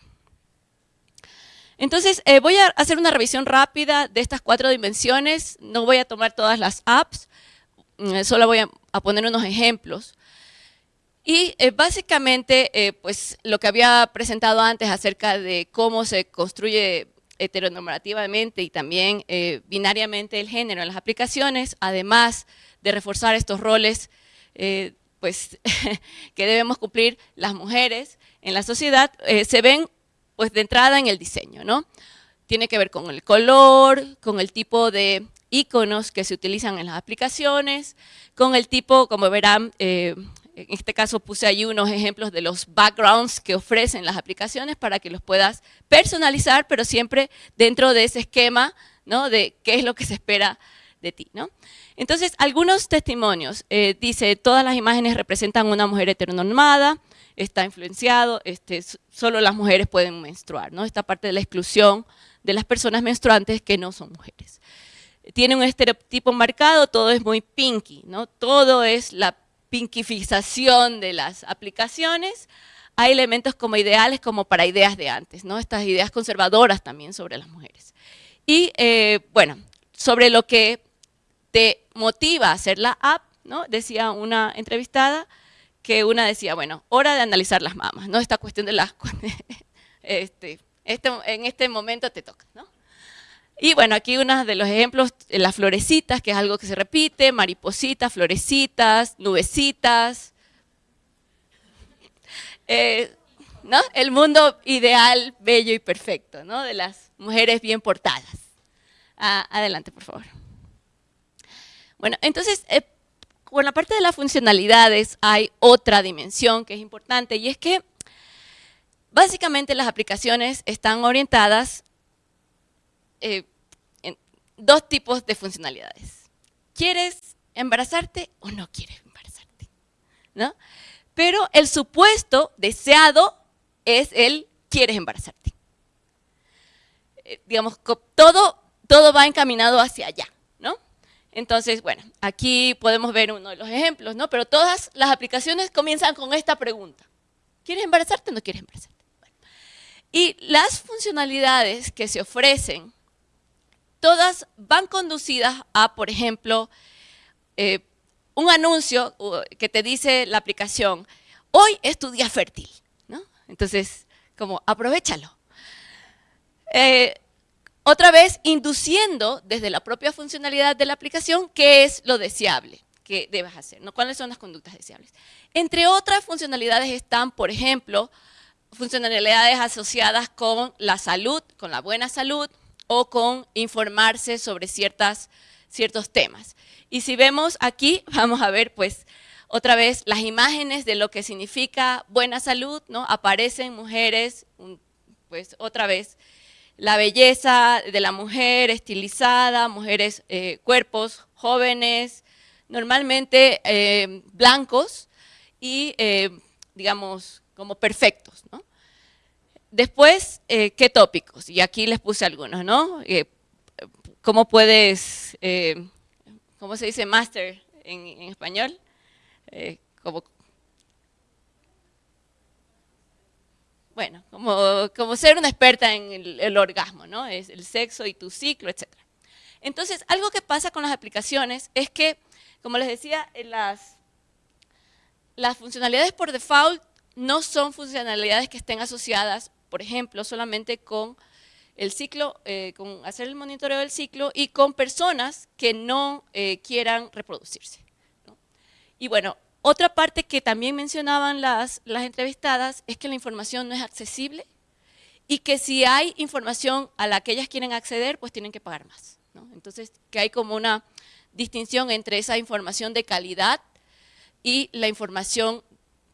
Entonces, eh, voy a hacer una revisión rápida de estas cuatro dimensiones. No voy a tomar todas las apps, mm, solo voy a, poner unos ejemplos. Y eh, básicamente, eh, pues lo que había presentado antes acerca de cómo se construye heteronormativamente y también binariamente el género en las aplicaciones, además de reforzar estos roles pues, [laughs] que debemos cumplir las mujeres en la sociedad, se ven pues de entrada en el diseño, ¿no? Tiene que ver con el color, con el tipo de iconos que se utilizan en las aplicaciones, con el tipo, como verán, eh, en este caso puse ahí unos ejemplos de los backgrounds que ofrecen las aplicaciones para que los puedas personalizar, pero siempre dentro de ese esquema ¿no? de qué es lo que se espera de ti. ¿no? Entonces, algunos testimonios. Eh, dice, todas las imágenes representan una mujer heteronormada, está influenciado, este, solo las mujeres pueden menstruar, ¿no? Esta parte de la exclusión de las personas menstruantes que no son mujeres. Tiene un estereotipo marcado, todo es muy pinky, ¿no? Todo es la pinkificación de las aplicaciones. Hay elementos como ideales como para ideas de antes, ¿no? Estas ideas conservadoras también sobre las mujeres. Y, eh, bueno, sobre lo que te motiva a hacer la app, ¿no? Decía una entrevistada, que una decía, bueno, hora de analizar las mamas, ¿no? Esta cuestión de las... [laughs] este, este, en este momento te toca, ¿no? Y bueno, aquí uno de los ejemplos, las florecitas, que es algo que se repite, maripositas, florecitas, nubecitas. Eh, ¿no? El mundo ideal, bello y perfecto, ¿no? De las mujeres bien portadas. Adelante, por favor. Bueno, entonces, eh, con la parte de las funcionalidades hay otra dimensión que es importante y es que básicamente las aplicaciones están orientadas eh, dos tipos de funcionalidades. ¿Quieres embarazarte o no quieres embarazarte? ¿No? Pero el supuesto deseado es el quieres embarazarte. Eh, digamos, todo, todo va encaminado hacia allá. Entonces, bueno, aquí podemos ver uno de los ejemplos, ¿no? Pero todas las aplicaciones comienzan con esta pregunta. ¿Quieres embarazarte o no quieres embarazarte? Y las funcionalidades que se ofrecen, todas van conducidas a, por ejemplo, eh, un anuncio que te dice la aplicación, hoy es tu día fértil, ¿no? Entonces, como, aprovechalo. Eh, otra vez, induciendo desde la propia funcionalidad de la aplicación qué es lo deseable que debes hacer, ¿no? cuáles son las conductas deseables. Entre otras funcionalidades están, por ejemplo, funcionalidades asociadas con la salud, con la buena salud, o con informarse sobre ciertas, ciertos temas. Y si vemos aquí, [laughs] vamos a ver pues otra vez las imágenes de lo que significa buena salud, ¿no? Aparecen mujeres, pues otra vez, la belleza de la mujer estilizada, mujeres, eh, cuerpos jóvenes, normalmente eh, blancos y, eh, digamos, como perfectos. ¿no? Después, ¿qué tópicos? Y aquí les puse algunos, ¿no? ¿Cómo puedes, cómo se dice master en, en español? como bueno, como, ser una experta en el, orgasmo, ¿no? Es el sexo y tu ciclo, etc. Entonces, algo que pasa con las aplicaciones es que, como les decía, las, las funcionalidades por default no son funcionalidades que estén asociadas, por ejemplo, solamente con el ciclo, eh, con hacer el monitoreo del ciclo y con personas que no eh, quieran reproducirse. Y bueno, otra parte que también mencionaban las, las entrevistadas es que la información no es accesible y que si hay información a la que ellas quieren acceder, pues tienen que pagar más. Entonces, que hay como una distinción entre esa información de calidad y la información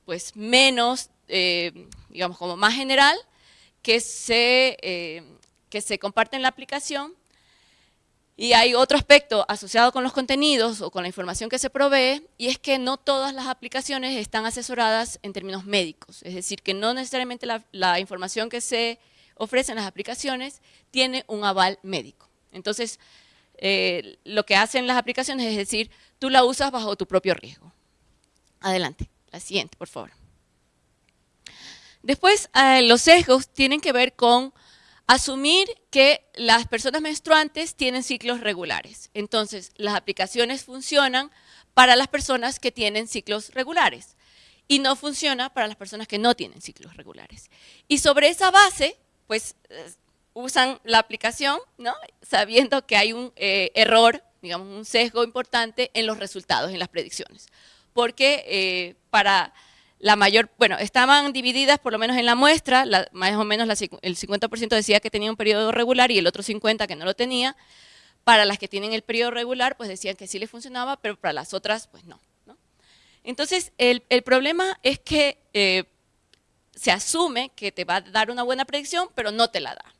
pues menos, eh, digamos, como más general, que se, eh, que se comparte en la aplicación Y hay otro aspecto asociado con los contenidos o con la información que se provee, y es que no todas las aplicaciones están asesoradas en términos médicos. Es decir, que no necesariamente la, información que se ofrece en las aplicaciones tiene un aval médico. Entonces, eh, lo que hacen las aplicaciones es decir, tú la usas bajo tu propio riesgo. Adelante, la siguiente, por favor. Después, eh, los sesgos tienen que ver con asumir que las personas menstruantes tienen ciclos regulares. Entonces, las aplicaciones funcionan para las personas que tienen ciclos regulares y no funciona para las personas que no tienen ciclos regulares. Y sobre esa base, pues eh, usan la aplicación, ¿no? sabiendo que hay un eh, error, digamos, un sesgo importante en los resultados, en las predicciones. Porque para la mayor, bueno, estaban divididas por lo menos en la muestra, más o menos el 50% decía que tenía un periodo regular y el otro 50% que no lo tenía. Para las que tienen el periodo regular, pues decían que sí les funcionaba, pero para las otras, pues no. Entonces, el, problema es que eh, se asume que te va a dar una buena predicción, pero no te la da.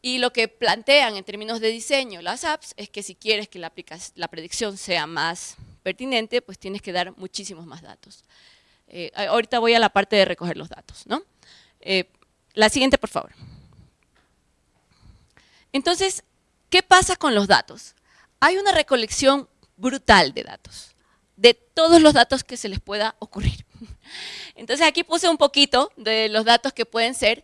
Y lo que plantean en términos de diseño las apps es que si quieres que la, la predicción sea más pertinente, pues tienes que dar muchísimos más datos. Eh, ahorita voy a la parte de recoger los datos. ¿no? Eh, la siguiente, por favor. Entonces, ¿qué pasa con los datos? Hay una recolección brutal de datos, de todos los datos que se les pueda ocurrir. [laughs] Entonces aquí puse un poquito de los datos que pueden ser,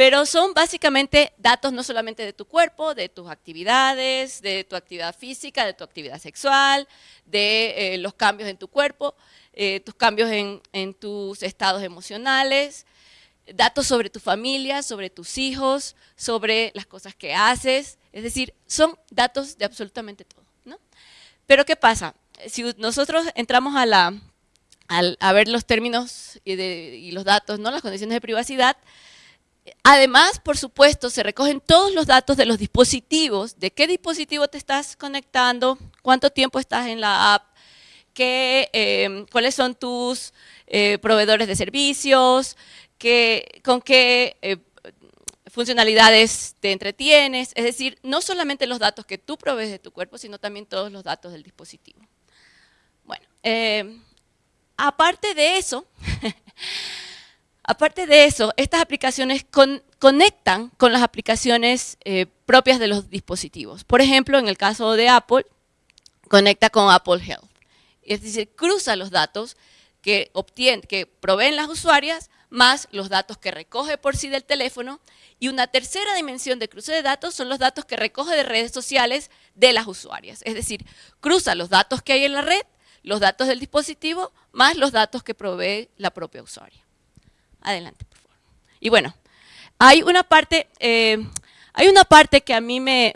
pero son básicamente datos no solamente de tu cuerpo, de tus actividades, de tu actividad física, de tu actividad sexual, de eh, los cambios en tu cuerpo, eh, tus cambios en, tus estados emocionales, datos sobre tu familia, sobre tus hijos, sobre las cosas que haces, es decir, son datos de absolutamente todo. ¿no? Pero ¿qué pasa? Si nosotros entramos a, la, a, ver los términos y, y, los datos, ¿no? las condiciones de privacidad, además, por supuesto, se recogen todos los datos de los dispositivos, de qué dispositivo te estás conectando, cuánto tiempo estás en la app, Em, cuáles son tus eh, proveedores de servicios, con qué eh, funcionalidades te entretienes, es decir, no solamente los datos que tú provees de tu cuerpo, sino también todos los datos del dispositivo. Bueno, em, aparte de eso, [laughs] aparte de eso, estas aplicaciones conectan con las aplicaciones eh, propias de los dispositivos. Por ejemplo, en el caso de Apple, conecta con Apple Health es decir, cruza los datos que, que proveen las usuarias más los datos que recoge por sí del teléfono y una tercera dimensión de cruce de datos son los datos que recoge de redes sociales de las usuarias. Es decir, cruza los datos que hay en la red, los datos del dispositivo, más los datos que provee la propia usuaria. Adelante, por favor. Y bueno, hay una parte, eh, hay una parte que a mí me,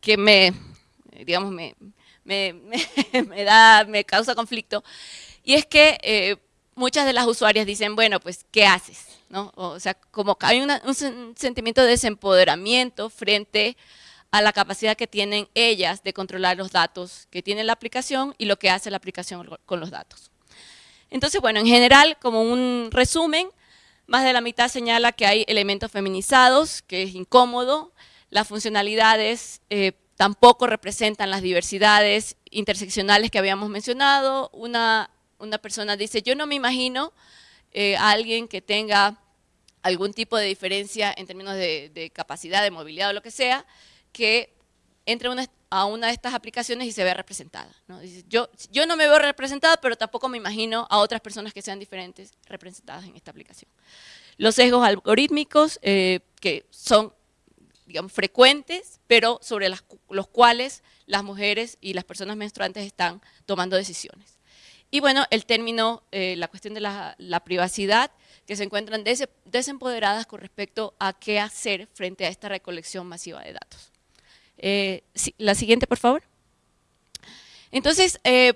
que me, digamos, me, me, [laughs] me, da, me causa conflicto, y es que eh, muchas de las usuarias dicen, bueno, pues, ¿qué haces? ¿No? O sea, como hay un sentimiento de desempoderamiento frente a la capacidad que tienen ellas de controlar los datos que tiene la aplicación y lo que hace la aplicación con los datos. Entonces, bueno, en general, como un resumen, más de la mitad señala que hay elementos feminizados, que es incómodo, las funcionalidades eh, tampoco representan las diversidades interseccionales que habíamos mencionado. Una, persona dice, yo no me imagino eh, a alguien que tenga algún tipo de diferencia en términos de, capacidad, de movilidad o lo que sea, que entre a una de estas aplicaciones y se vea representada. yo, no me veo representada, pero tampoco me imagino a otras personas que sean diferentes representadas en esta aplicación. Los sesgos algorítmicos, eh, que son digamos, frecuentes, pero sobre los cuales las mujeres y las personas menstruantes están tomando decisiones. Y bueno, el término, eh, la cuestión de la, privacidad, que se encuentran desempoderadas con respecto a qué hacer frente a esta recolección masiva de datos. Eh, la siguiente, por favor. Entonces, eh,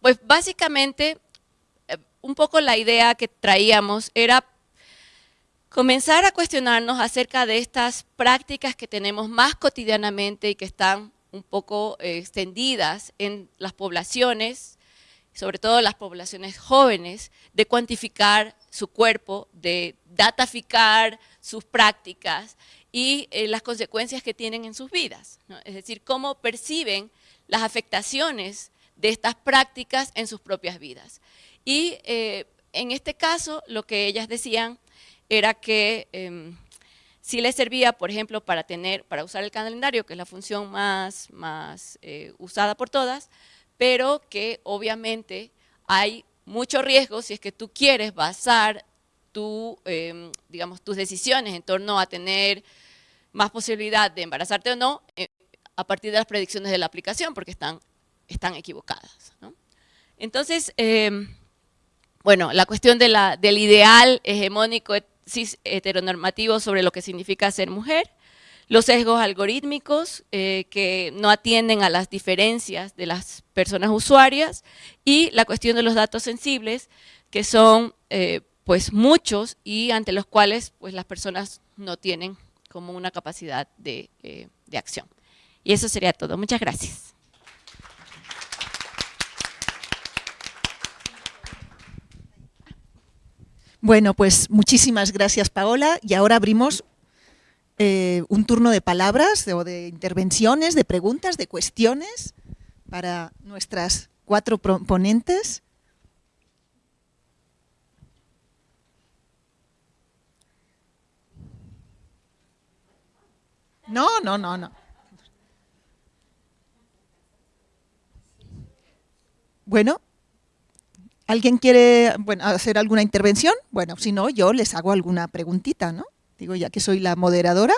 pues básicamente, un poco la idea que traíamos era comenzar a cuestionarnos acerca de estas prácticas que tenemos más cotidianamente y que están un poco eh, extendidas en las poblaciones, sobre todo las poblaciones jóvenes, de cuantificar su cuerpo, de dataficar sus prácticas y eh, las consecuencias que tienen en sus vidas. Es decir, cómo perciben las afectaciones de estas prácticas en sus propias vidas. Y eh, en este caso, lo que ellas decían era que em, si les servía, por ejemplo, para, tener, para usar el calendario, que es la función más, más eh, usada por todas, pero que obviamente hay mucho riesgo si es que tú quieres basar tu, em, digamos, tus decisiones en torno a tener más posibilidad de embarazarte o no eh, a partir de las predicciones de la aplicación, porque están, están equivocadas. Entonces, em, bueno, la cuestión de la, del ideal hegemónico cis heteronormativo sobre lo que significa ser mujer, los sesgos algorítmicos eh, que no atienden a las diferencias de las personas usuarias y la cuestión de los datos sensibles, que son eh, pues muchos y ante los cuales pues las personas no tienen como una capacidad de, eh, de acción. Y eso sería todo. Muchas gracias. Bueno, pues muchísimas gracias Paola y ahora abrimos eh, un turno de palabras o de intervenciones, de preguntas, de cuestiones para nuestras cuatro ponentes. No, no, no, no. Bueno, ¿alguien quiere bueno, hacer alguna intervención? Bueno, si no, yo les hago alguna preguntita, ¿no? Digo, ya que soy la moderadora.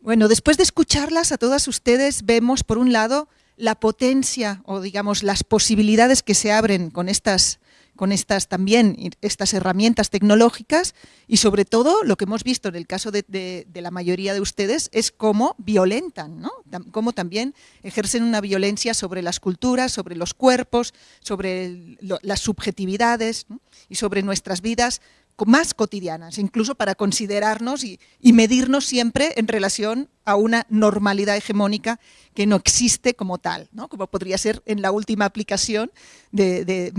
Bueno, después de escucharlas a todas ustedes, vemos por un lado la potencia o digamos las posibilidades que se abren con estas con estas también, estas herramientas tecnológicas y sobre todo lo que hemos visto en el caso de, la mayoría de ustedes es cómo violentan, ¿no? cómo también ejercen una violencia sobre las culturas, sobre los cuerpos, sobre las subjetividades y sobre nuestras vidas más cotidianas, incluso para considerarnos y, medirnos siempre en relación a una normalidad hegemónica que no existe como tal, ¿no? como podría ser en la última aplicación de, de